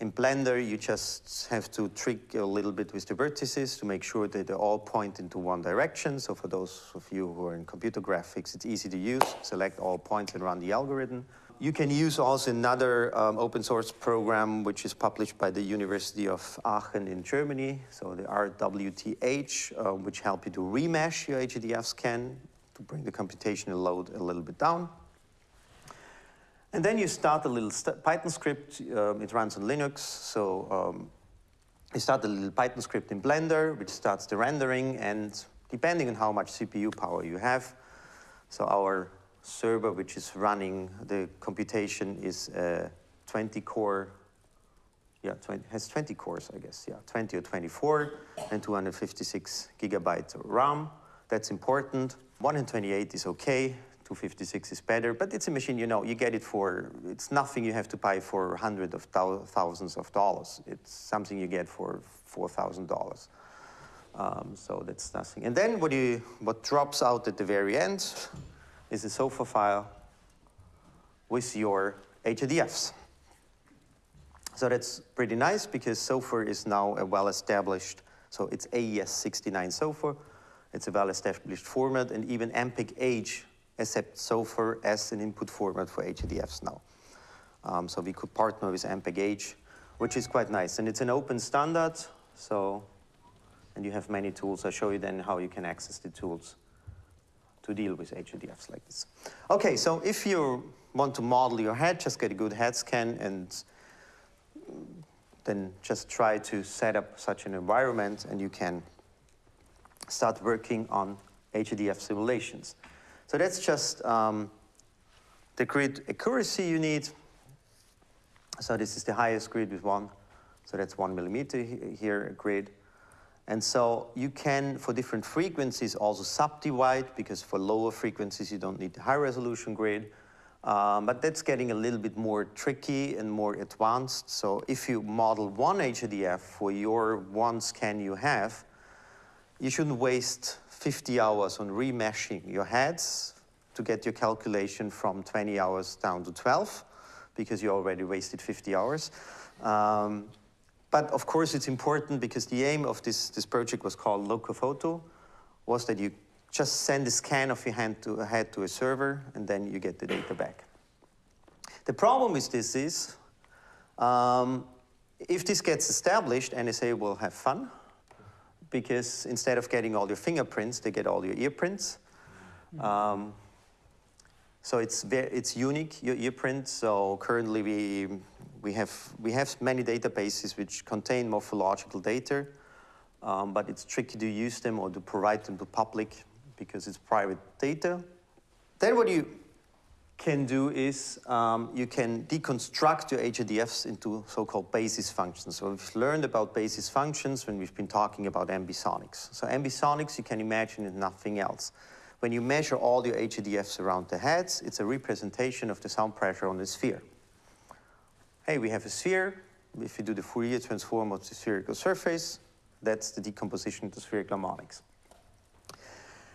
In Blender, you just have to trick a little bit with the vertices to make sure that they all point into one direction. So for those of you who are in computer graphics, it's easy to use. Select all points and run the algorithm. You can use also another um, open source program which is published by the University of Aachen in Germany, so the RWTH, uh, which help you to remesh your HDF scan to bring the computational load a little bit down. And then you start a little Python script. Um, it runs on Linux. So um, you start a little Python script in Blender, which starts the rendering. And depending on how much CPU power you have, so our server, which is running the computation, is a 20 core. Yeah, 20, has 20 cores, I guess. Yeah, 20 or 24, and 256 gigabytes of RAM. That's important. 128 is okay. 256 is better, but it's a machine, you know, you get it for, it's nothing you have to buy for hundreds of thousands of dollars. It's something you get for $4,000. Um, so that's nothing. And then what, you, what drops out at the very end is a SOFA file with your HRTFs. So that's pretty nice because SOFA is now a well-established, so it's AES69 SOFA. It's a well-established format, and even MPEG-H accept SOFA as an input format for HRTFs now. Um, so we could partner with MPEG-H, which is quite nice. And it's an open standard, so, and you have many tools. I'll show you then how you can access the tools to deal with HRTFs like this. Okay, so if you want to model your head, just get a good head scan and then just try to set up such an environment and you can start working on HRTF simulations. So that's just um, the grid accuracy you need. So this is the highest grid with one. So that's one millimeter here, grid. And so you can, for different frequencies, also subdivide, because for lower frequencies, you don't need the high resolution grid. Um, but that's getting a little bit more tricky and more advanced. So if you model one HRTF for your one scan you have, you shouldn't waste 50 hours on remeshing your heads to get your calculation from 20 hours down to 12 because you already wasted 50 hours. Um, but of course it's important because the aim of this, this project was called Locophoto, was that you just send a scan of your hand to, head to a server and then you get the data back. The problem with this is, um, if this gets established, NSA will have fun because instead of getting all your fingerprints, they get all your ear prints. Um, so it's, very, it's unique, your ear print. So currently we, we, have, we have many databases which contain morphological data, um, but it's tricky to use them or to provide them to public because it's private data. Then what you can do is um, you can deconstruct your HRTFs into so-called basis functions. So we've learned about basis functions when we've been talking about ambisonics. So ambisonics, you can imagine, is nothing else. When you measure all your HRTFs around the heads, it's a representation of the sound pressure on the sphere. Hey, we have a sphere. If you do the Fourier transform of the spherical surface, that's the decomposition of the spherical harmonics.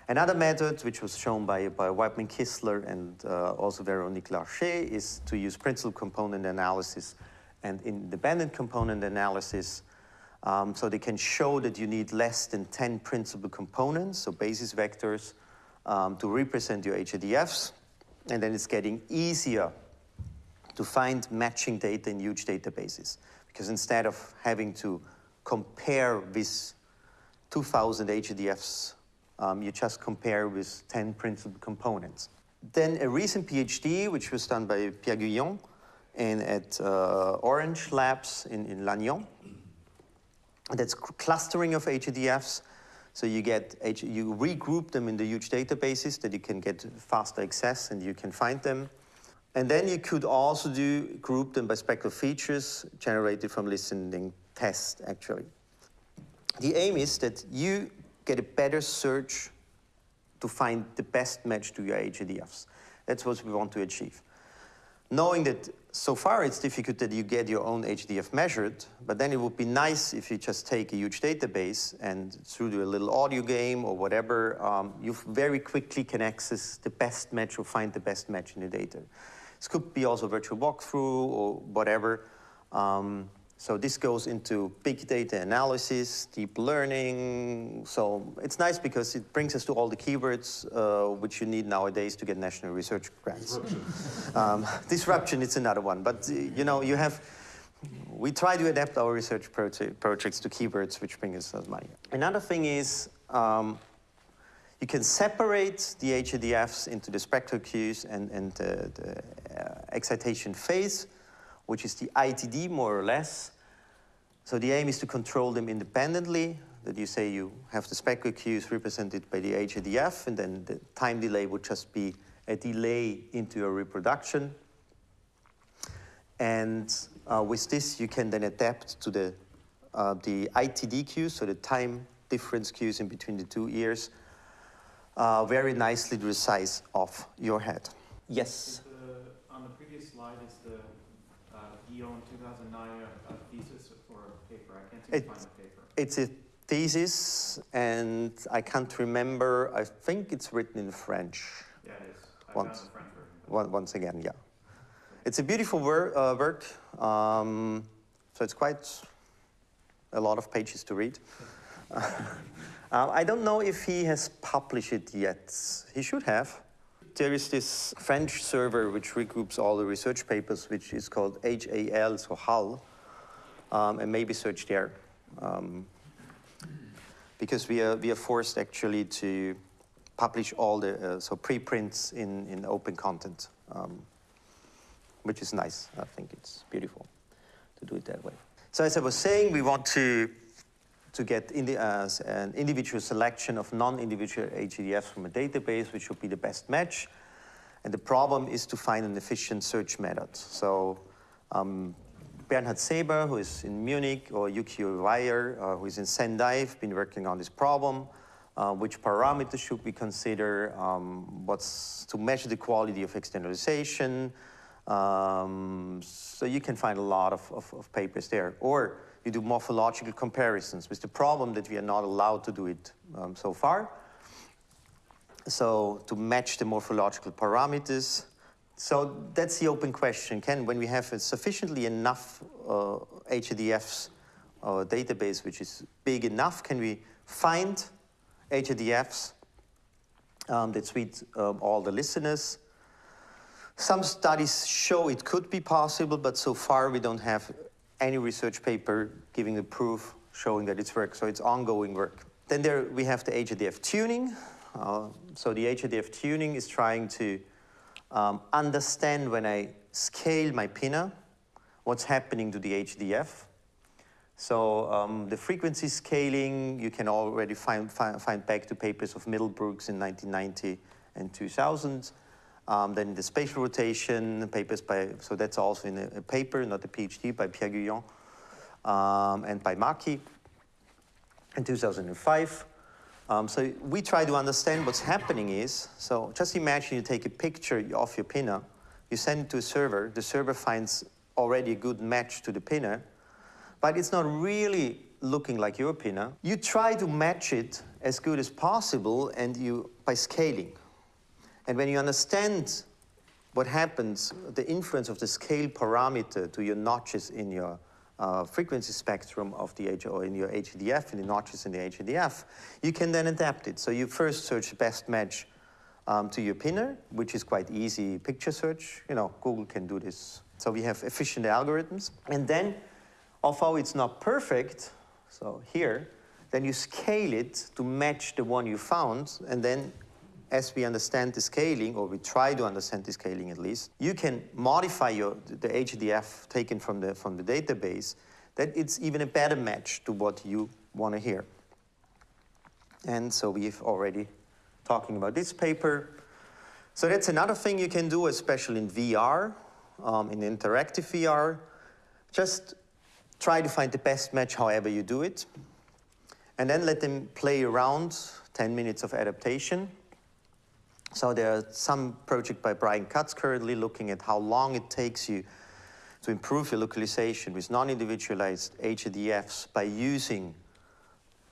Another method, which was shown by, by Wightman Kistler and uh, also Veronique Larcher, is to use principal component analysis and independent component analysis. Um, so they can show that you need less than 10 principal components, so basis vectors, um, to represent your HRTFs. And then it's getting easier to find matching data in huge databases. Because instead of having to compare with 2,000 HRTFs um, you just compare with 10 principal components. Then a recent PhD, which was done by Pierre Guillon and at uh, Orange Labs in, in Lannion. That's clustering of HRTFs. So you get, you regroup them in the huge databases that you can get faster access and you can find them. And then you could also do group them by spectral features generated from listening tests, actually. The aim is that you get a better search to find the best match to your HRTFs. That's what we want to achieve. Knowing that so far it's difficult that you get your own HRTF measured, but then it would be nice if you just take a huge database and through a little audio game or whatever, um, you very quickly can access the best match or find the best match in the data. This could be also virtual walkthrough or whatever. Um, So this goes into big data analysis, deep learning. So it's nice because it brings us to all the keywords uh, which you need nowadays to get national research grants. Um, disruption is another one, but uh, you know you have. We try to adapt our research proje- projects to keywords which bring us money. Another thing is um, you can separate the HRTFs into the spectral cues and, and the, the uh, excitation phase, which is the ITD more or less. So the aim is to control them independently, that you say you have the spectral cues represented by the HRTF, and then the time delay would just be a delay into your reproduction. And uh, with this, you can then adapt to the, uh, the ITD cues, so the time difference cues in between the two ears, uh, very nicely to the size of your head. Yes? Is the, on the previous slide, is the uh, Guillaume 2009 a, a thesis or a paper? I can't seem It- to find the paper. It's a thesis, and I can't remember. I think it's written in French. Yeah, it is. Once. the French version. One- Once again, yeah. It's a beautiful wor- uh, work, um, so it's quite a lot of pages to read. Uh, I don't know if he has published it yet. He should have. There is this French server which regroups all the research papers, which is called HAL, so HAL, um, and maybe search there. Um, because we are, we are forced actually to publish all the uh, so preprints in, in open content, um, which is nice. I think it's beautiful to do it that way. So as I was saying, we want to to get in the, uh, an individual selection of non-individual HRTFs from a database, which would be the best match. And the problem is to find an efficient search method. So um, Bernhard Seeber, who is in Munich, or Yukio Iwaya, uh, who is in Sendai, have been working on this problem. Uh, which parameters should we consider? Um, what's to measure the quality of externalization? Um, so you can find a lot of, of, of papers there. Or you do morphological comparisons with the problem that we are not allowed to do it um, so far. So to match the morphological parameters. So that's the open question. Can, when we have sufficiently enough uh, HRTFs uh, database which is big enough, can we find HRTFs um, that suit um, all the listeners? Some studies show it could be possible, but so far we don't have any research paper giving the proof showing that it's work. So it's ongoing work. Then there we have the HRTF tuning. Uh, so the HRTF tuning is trying to um, understand when I scale my pinna, what's happening to the HRTF. So um, the frequency scaling, you can already find, find, find back to papers of Middlebrooks in 1990 and 2000. Um, then the spatial rotation papers by, so that's also in a, a paper, not a PhD, by Pierre Guillon um, and by Maki in 2005. Um, so we try to understand what's happening is, so just imagine you take a picture of your pinner, you send it to a server, the server finds already a good match to the pinner, but it's not really looking like your pinner. You try to match it as good as possible and you, by scaling. And when you understand what happens, the influence of the scale parameter to your notches in your uh, frequency spectrum of the H or in your HRTF, in the notches in the HRTF, you can then adapt it. So you first search the best match um, to your pinner, which is quite easy picture search. You know, Google can do this. So we have efficient algorithms. And then, although it's not perfect, so here, then you scale it to match the one you found, and then as we understand the scaling, or we try to understand the scaling at least, you can modify your, the HRTF taken from the, from the database that it's even a better match to what you want to hear. And so we've already talking about this paper. So that's another thing you can do, especially in VR, um, in interactive VR. Just try to find the best match however you do it. And then let them play around 10 minutes of adaptation. So there's some project by Brian Katz currently looking at how long it takes you to improve your localization with non-individualized HRTFs by using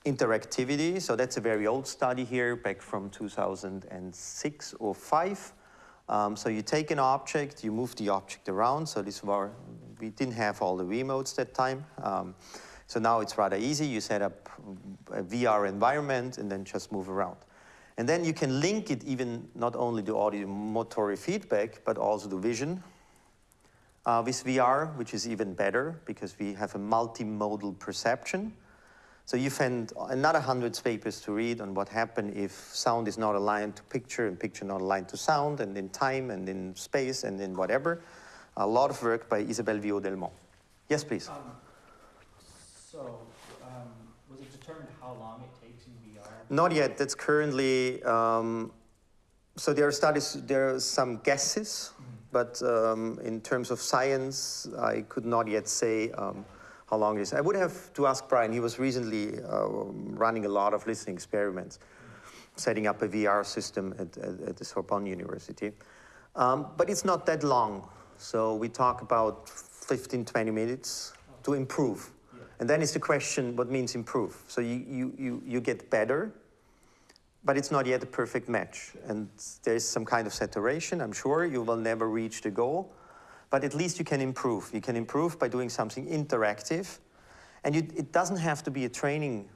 interactivity. So that's a very old study here, back from 2006 or 5. Um, so you take an object, you move the object around. So this var we didn't have all the Wiimotes that time. Um, so now it's rather easy. You set up a VR environment and then just move around. And then you can link it even not only to audio motor feedback, but also to vision uh, with VR, which is even better because we have a multimodal perception. So you find another 100 papers to read on what happened if sound is not aligned to picture and picture not aligned to sound and in time and in space and in whatever. A lot of work by Isabelle Viaud-Delmon. Yes, please. Um, so, um, was it determined how long it takes in VR? Not yet. That's currently, um, so there are studies, there are some guesses, but um, in terms of science, I could not yet say um, how long it is. I would have to ask Brian. He was recently uh, running a lot of listening experiments, setting up a VR system at, at, at the Sorbonne University. Um, but it's not that long. So we talk about 15, 20 minutes to improve. And then it's the question, what means improve? So you, you, you, you get better, but it's not yet a perfect match. And there's some kind of saturation, I'm sure. You will never reach the goal, but at least you can improve. You can improve by doing something interactive. And you, it doesn't have to be a training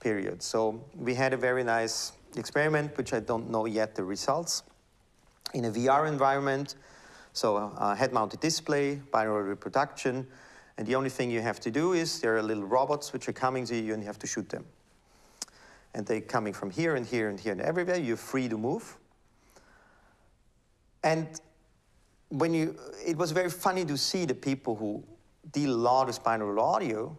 period. So we had a very nice experiment, which I don't know yet the results, in a VR environment. So uh, a head-mounted display, binaural reproduction, and the only thing you have to do is there are little robots which are coming to you and you have to shoot them and they're coming from here and here and here and everywhere. You're free to move. And when you, it was very funny to see the people who deal a lot with binaural audio.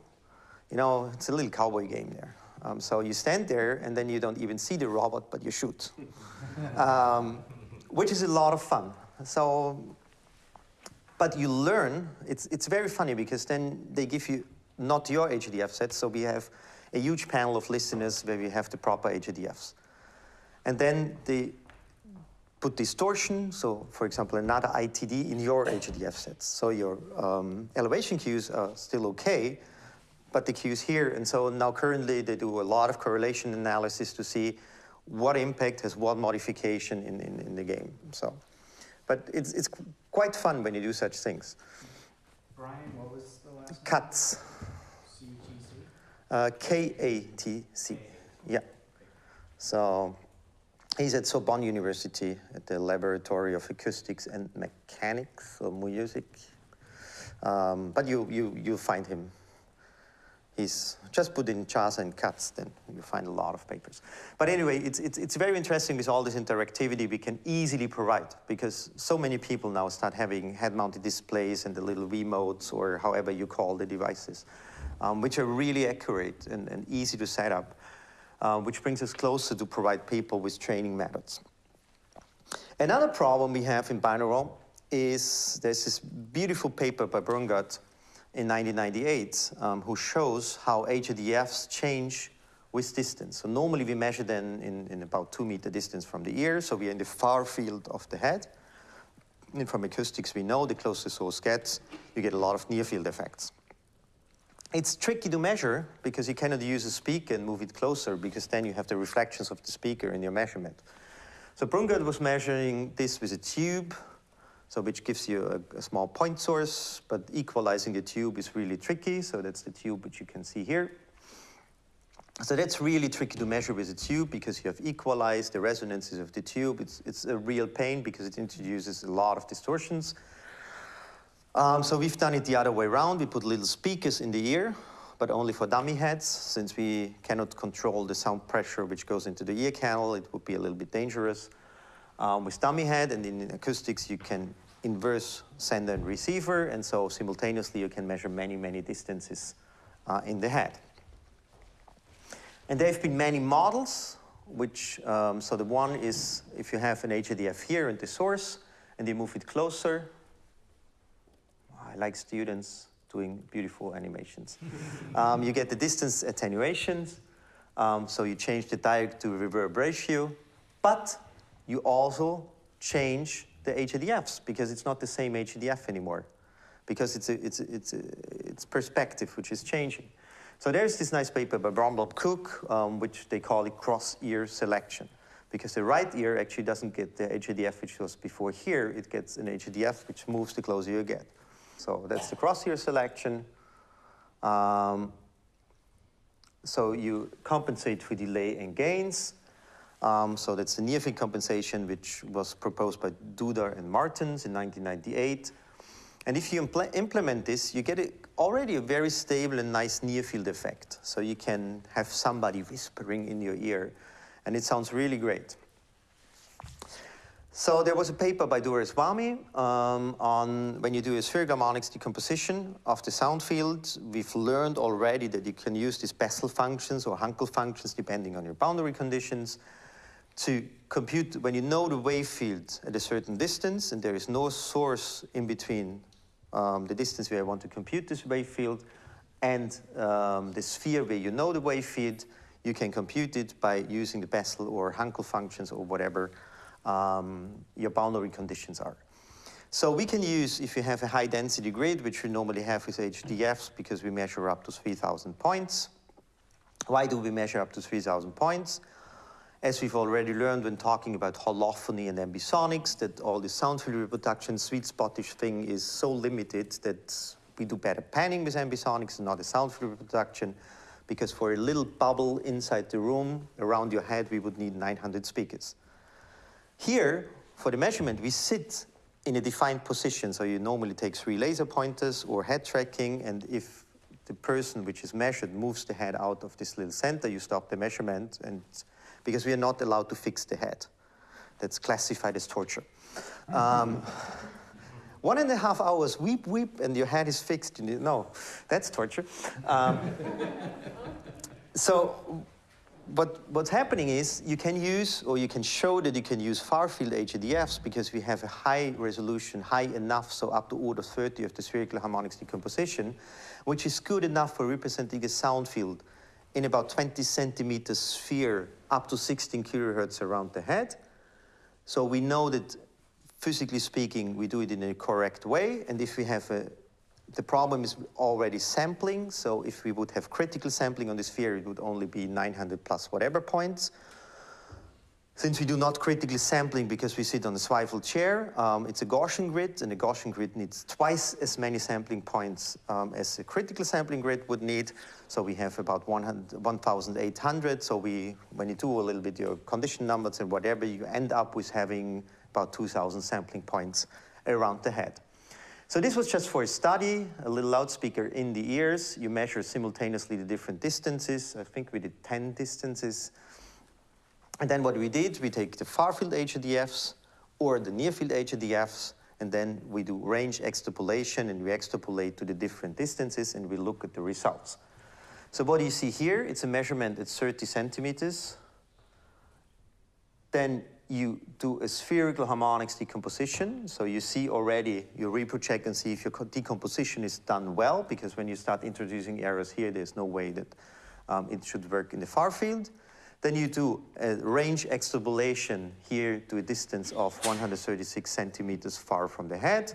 You know, it's a little cowboy game there. Um, so you stand there and then you don't even see the robot, but you shoot, um, which is a lot of fun. So, but you learn. It's it's very funny because then they give you not your HRTF set. So we have a huge panel of listeners where we have the proper HRTFs. And then they put distortion, so for example, another ITD in your HRTF sets. So your um, elevation cues are still okay, but the cues here, and so now currently they do a lot of correlation analysis to see what impact has what modification in, in, in the game. So, but it's, it's quite fun when you do such things. Brian, what was the last? Katz. CTC? Uh, K-A-T-C, yeah. So he's at Sorbonne University at the Laboratory of Acoustics and Mechanics or Music. Um, but you, you, you find him. He's just put in JASA and Katz, then you find a lot of papers. But anyway, it's, it's, it's very interesting with all this interactivity we can easily provide because so many people now start having head-mounted displays and the little Wiimotes or however you call the devices um, which are really accurate and, and easy to set up, uh, which brings us closer to provide people with training methods. Another problem we have in binaural is there's this beautiful paper by Brungart in 1998 um, who shows how HRTFs change with distance. So normally we measure them in, in about two meter distance from the ear, so we're in the far field of the head. And from acoustics we know the closer source gets, you get a lot of near field effects. It's tricky to measure because you cannot use a speaker and move it closer because then you have the reflections of the speaker in your measurement. So Brungart was measuring this with a tube, so which gives you a, a, small point source, but equalizing the tube is really tricky. So that's the tube which you can see here. So that's really tricky to measure with a tube because you have equalized the resonances of the tube. It's, it's a real pain because it introduces a lot of distortions. Um, so we've done it the other way around. We put little speakers in the ear, but only for dummy heads. Since we cannot control the sound pressure which goes into the ear canal, it would be a little bit dangerous. Um, with dummy head and in acoustics, you can inverse sender and receiver, and so simultaneously you can measure many, many distances uh, in the head. And there have been many models, which, um, so the one is if you have an HRTF here and the source, and you move it closer, like students doing beautiful animations. um, you get the distance attenuations, um, so you change the direct to reverb ratio, but you also change the HRTFs because it's not the same HRTF anymore because it's, a, it's, a, it's, a, it's perspective which is changing. So there's this nice paper by Bromblop Cook, um, which they call it cross-ear selection because the right ear actually doesn't get the HRTF which was before here, it gets an HRTF which moves the closer you get. So that's the cross-ear selection. Um, so you compensate for delay and gains. Um, so that's the near field compensation, which was proposed by Duda and Martens in 1998. And if you impl implement this, you get a, already a very stable and nice near field effect. So you can have somebody whispering in your ear, and it sounds really great. So there was a paper by Duraiswami um, on when you do a spherical harmonics decomposition of the sound field. We've learned already that you can use these Bessel functions or Hankel functions depending on your boundary conditions to compute when you know the wave field at a certain distance and there is no source in between um, the distance where I want to compute this wave field and um, the sphere where you know the wave field, you can compute it by using the Bessel or Hankel functions or whatever um, your boundary conditions are. So we can use, if you have a high density grid, which we normally have with HRTFs because we measure up to 3,000 points. Why do we measure up to 3,000 points? As we've already learned when talking about holophony and ambisonics, that all the sound field reproduction sweet spotish thing is so limited that we do better panning with ambisonics and not a sound field reproduction, because for a little bubble inside the room around your head, we would need 900 speakers. Here, for the measurement, we sit in a defined position. So you normally take three laser pointers or head tracking, and if the person which is measured moves the head out of this little center, you stop the measurement, and because we are not allowed to fix the head. That's classified as torture. Um, one and a half hours, weep, weep, and your head is fixed. No, that's torture. Um, so what, what's happening is you can use, or you can show that you can use far field HRTFs because we have a high resolution, high enough, so up to order 30 of the spherical harmonics decomposition, which is good enough for representing a sound field in about 20 centimeter sphere up to 16 kilohertz around the head. So we know that physically speaking, we do it in a correct way. And if we have a the problem is already sampling, so if we would have critical sampling on the sphere, it would only be 900 plus whatever points. Since we do not critically sampling because we sit on a swivel chair, um, it's a Gaussian grid, and a Gaussian grid needs twice as many sampling points um, as a critical sampling grid would need. So we have about 1,800. So we, when you do a little bit your condition numbers and whatever, you end up with having about 2,000 sampling points around the head. So this was just for a study, a little loudspeaker in the ears. You measure simultaneously the different distances. I think we did 10 distances. And then what we did, we take the far field HRTFs or the near field HRTFs, and then we do range extrapolation and we extrapolate to the different distances and we look at the results. So what you see here, it's a measurement at 30 centimeters. Then you do a spherical harmonics decomposition. So you see already, you reprocheck and see if your decomposition is done well, because when you start introducing errors here, there's no way that um, it should work in the far field. Then you do a range extrapolation here to a distance of 136 centimeters far from the head,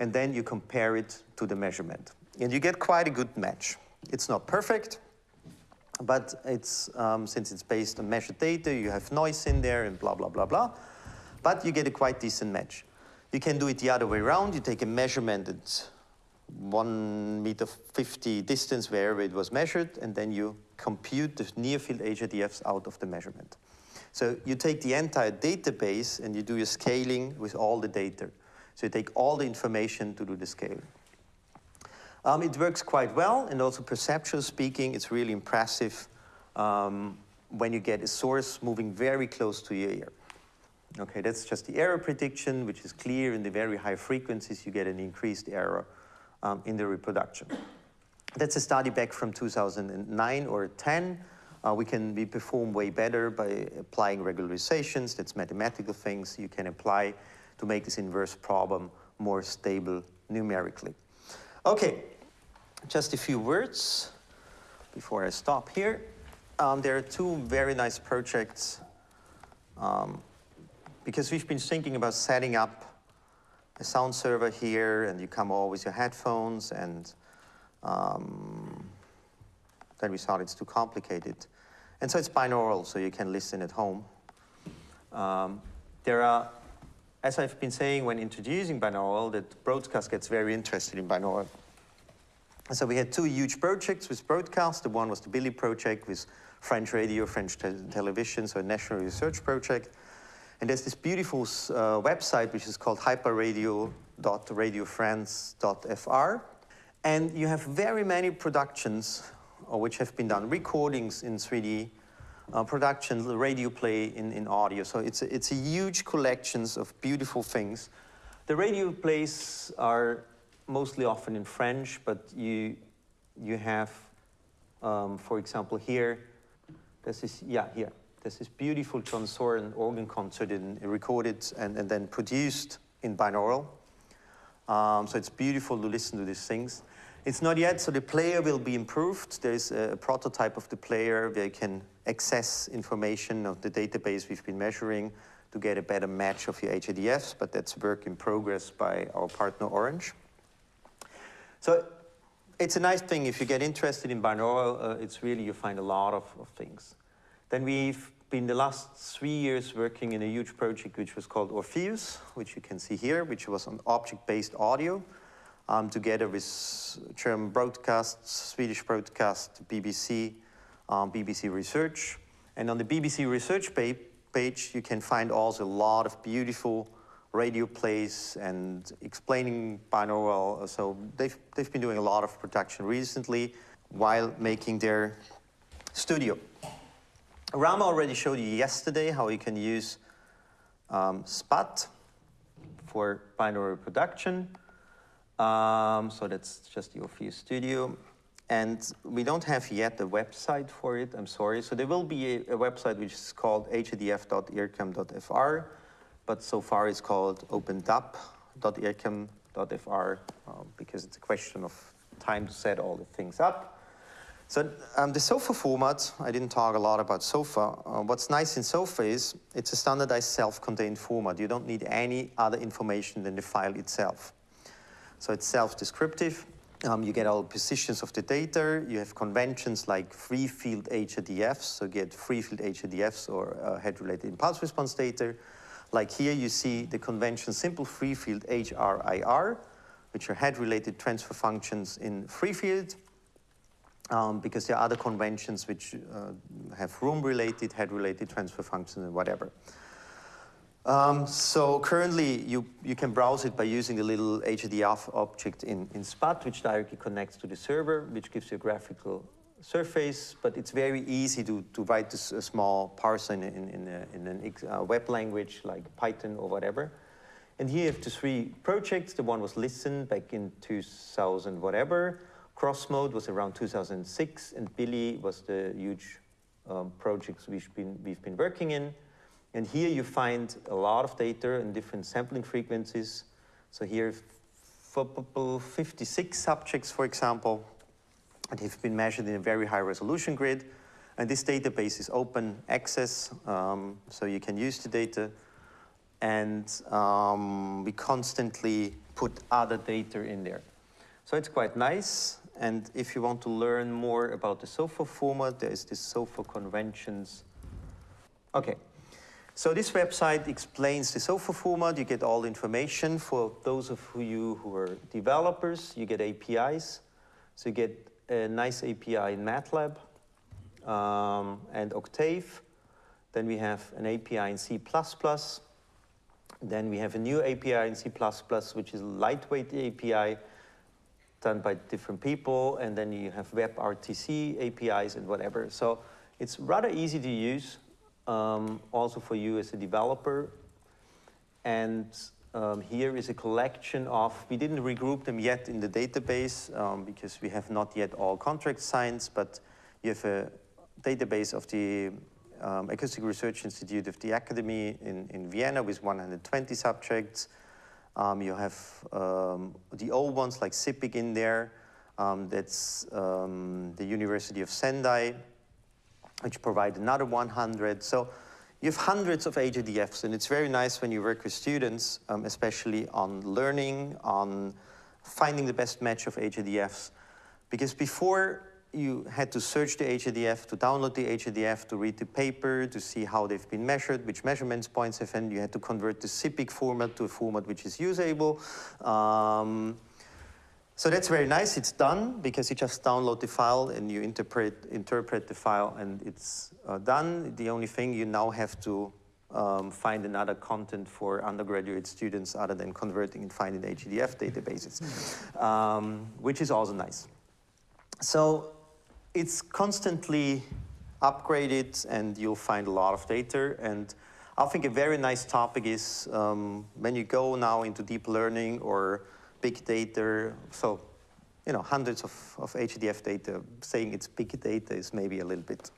and then you compare it to the measurement. And you get quite a good match. It's not perfect, but it's, um, since it's based on measured data, you have noise in there and blah, blah, blah, blah. But you get a quite decent match. You can do it the other way around. You take a measurement at one meter 50 distance wherever it was measured, and then you compute the near field HRTFs out of the measurement. So you take the entire database and you do your scaling with all the data. So you take all the information to do the scaling. Um, it works quite well, and also perceptual speaking, it's really impressive um, when you get a source moving very close to your ear. Okay, that's just the error prediction, which is clear in the very high frequencies, you get an increased error um, in the reproduction. That's a study back from 2009 or 10. Uh, we can we perform way better by applying regularizations. That's mathematical things you can apply to make this inverse problem more stable numerically. Okay, just a few words before I stop here. Um, there are two very nice projects um, because we've been thinking about setting up a sound server here and you come all with your headphones and um, then we thought it's too complicated. And so it's binaural, so you can listen at home. Um, there are as I've been saying when introducing binaural, that broadcast gets very interested in binaural. So we had two huge projects with broadcast. The one was the BiLi project with French radio, French te television, so a national research project. And there's this beautiful uh, website which is called hyperradio.radiofrance.fr. And you have very many productions uh, which have been done, recordings in 3D, uh, productions, radio play in, in audio. So it's a, it's a huge collections of beautiful things. The radio plays are mostly often in French, but you, you have, um, for example, here, this is, yeah, here. This is beautiful John Soren organ concert in, recorded and, and then produced in binaural. Um, so it's beautiful to listen to these things. It's not yet, so the player will be improved. There's a, a prototype of the player where you can access information of the database we've been measuring to get a better match of your HRTFs, but that's work in progress by our partner Orange. So it's a nice thing if you get interested in binaural, uh, it's really, you find a lot of, of things. Then we've been the last three years working in a huge project which was called Orpheus, which you can see here, which was on object-based audio, um, together with German broadcasts, Swedish broadcast, BBC, um, BBC Research. And on the BBC Research pa page, you can find also a lot of beautiful radio plays and explaining binaural. So they've, they've been doing a lot of production recently while making their studio. Rama already showed you yesterday how you can use um, SPAT for binaural production. Um, so that's just your Orpheus Studio. And we don't have yet a website for it, I'm sorry. So there will be a, a website which is called hdf.ircam.fr but so far it's called opendap.ircam.fr um, because it's a question of time to set all the things up. So um, the SOFA format, I didn't talk a lot about SOFA. Uh, what's nice in SOFA is it's a standardized self-contained format. You don't need any other information than the file itself. So it's self-descriptive. Um, you get all positions of the data. You have conventions like free field HRTFs, so get free field HRTFs or uh, head-related impulse response data. Like here you see the convention simple free field HRIR, which are head-related transfer functions in free field, um, because there are other conventions which uh, have room-related, head-related transfer functions and whatever. Um, so currently you, you can browse it by using the little HRTF object in, in SPAT, which directly connects to the server, which gives you a graphical surface, but it's very easy to, to write this, a small parser in, in, in, a, in a uh, web language like Python or whatever. And here you have the three projects. The one was Listen back in 2000 whatever. CROSSMOD was around 2006, and BiLi was the huge um, projects we've been, we've been working in. And here you find a lot of data and different sampling frequencies. So here, 56 subjects, for example, and have been measured in a very high resolution grid. And this database is open access, um, so you can use the data. And um, we constantly put other data in there. So it's quite nice. And if you want to learn more about the SOFA format, there is this SOFA conventions. Okay. So this website explains the SOFA format. You get all information. For those of you who are developers, you get APIs. So you get a nice API in MATLAB um, and Octave. Then we have an API in C++. Then we have a new API in C++, which is a lightweight API done by different people. And then you have WebRTC APIs and whatever. So it's rather easy to use, um, also for you as a developer. And um, here is a collection of, we didn't regroup them yet in the database um, because we have not yet all contracts signed, but you have a database of the um, Acoustic Research Institute of the Academy in, in Vienna with 120 subjects. Um, you have um, the old ones like CIPIC in there. Um, that's the University of Sendai, which provide another 100. So you have hundreds of HRTFs, and it's very nice when you work with students, um, especially on learning, on finding the best match of HRTFs. Because before you had to search the HRTF, to download the HRTF, to read the paper, to see how they've been measured, which measurements points have been. You had to convert the CIPIC format to a format which is usable. Um, so that's very nice. It's done because you just download the file and you interpret, interpret the file and it's uh, done. The only thing you now have to um, find another content for undergraduate students other than converting and finding HRTF databases, um, which is also nice. So it's constantly upgraded and you'll find a lot of data. And I think a very nice topic is um, when you go now into deep learning or big data, so you know, hundreds of, of HRTF data, saying it's big data is maybe a little bit,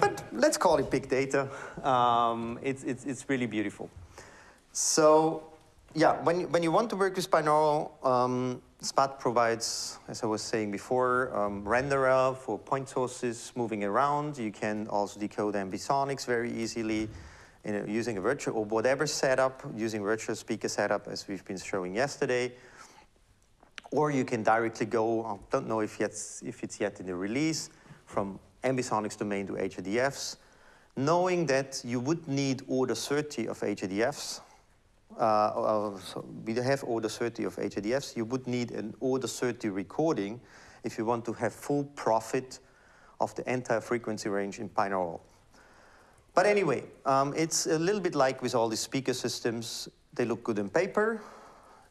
but let's call it big data. Um, it's, it's, it's really beautiful. So yeah, when, you- when you want to work with binaural, um, SPAT provides, as I was saying before, um, renderer for point sources moving around. You can also decode ambisonics very easily using a virtual or whatever setup, using virtual speaker setup as we've been showing yesterday. Or you can directly go, I don't know if, yet, if it's yet in the release, from ambisonics domain to HRTFs, knowing that you would need order 30 of HRTFs, uh, uh, so we have order 30 of HRTFs, you would need an order 30 recording if you want to have full profit of the entire frequency range in binaural. But anyway, um, it's a little bit like with all these speaker systems. They look good in paper,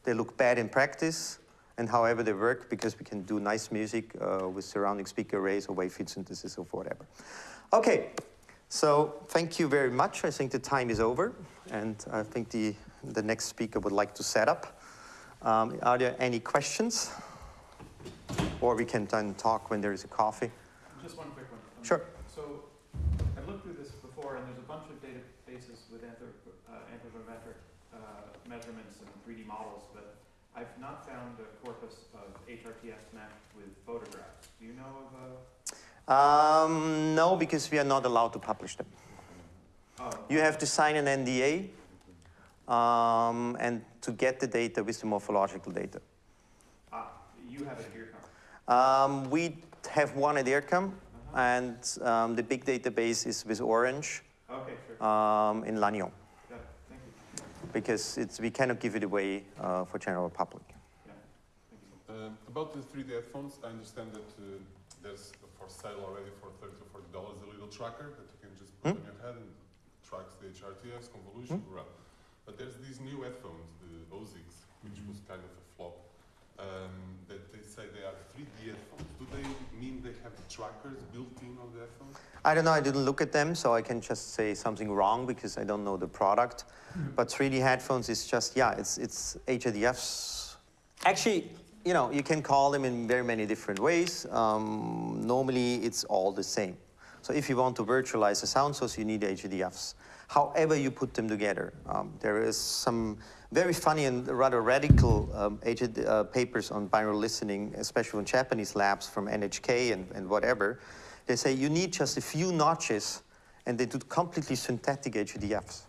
they look bad in practice, and however they work, because we can do nice music uh, with surrounding speaker arrays or wave field synthesis or whatever. Okay, so thank you very much. I think the time is over, and I think the, the next speaker would like to set up. Um, are there any questions? Or we can then talk when there is a coffee. Just one quick one. Sure. So, I've looked through this before, and there's a bunch of databases with anthrop- uh, anthropometric uh, measurements and 3D models, but I've not found a corpus of HRTFs matched with photographs. Do you know of a? Um, no, because we are not allowed to publish them. Oh, You have to sign an NDA um, and to get the data with the morphological data. ah, you have it at IRCAM. Um, we have one at IRCAM, and um, the big database is with Orange Okay, sure. um, in Lannion, Got it. Thank you. Because it's, we cannot give it away uh, for general public. Yeah. Um, about the 3D headphones, I understand that uh, there's for sale already for 30 or 40 dollars a little tracker that you can just put Hmm? on your head and tracks the HRTFs, convolution, blah. But there's these new headphones, the Ossics, which was kind of a flop, um, that they say they are 3D headphones. Do they mean they have trackers built in on the headphones? I don't know, I didn't look at them, so I can just say something wrong because I don't know the product. But 3D headphones is just, yeah, it's, it's HRTFs. Actually, you know, you can call them in very many different ways. Um, normally, it's all the same. So if you want to virtualize a sound source, you need HRTFs. However you put them together. Um, there is some very funny and rather radical um, HAD, uh, papers on binaural listening, especially in Japanese labs from NHK and, and whatever. They say you need just a few notches and they do completely synthetic HRTFs.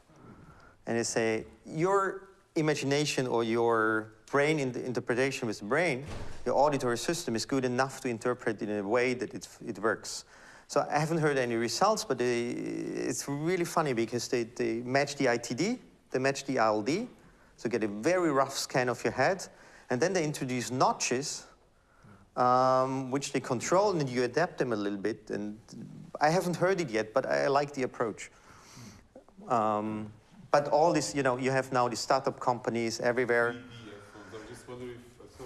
And they say your imagination or your brain in interpretation with the brain, your auditory system is good enough to interpret in a way that it, it works. So I haven't heard any results, but they, it's really funny because they, they match the ITD, they match the ILD, so get a very rough scan of your head, and then they introduce notches um, which they control and you adapt them a little bit. And I haven't heard it yet, but I like the approach. Um, but all this, you know, you have now the startup companies everywhere. I'm just wondering if I saw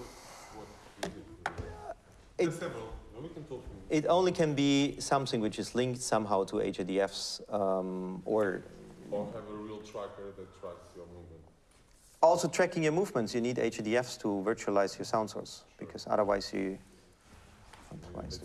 it? It- several. We can talk. It only can be something which is linked somehow to HRTFs um, or Or have a real tracker that tracks your movement. Also tracking your movements. You need HRTFs to virtualize your sound source because otherwise you. Otherwise.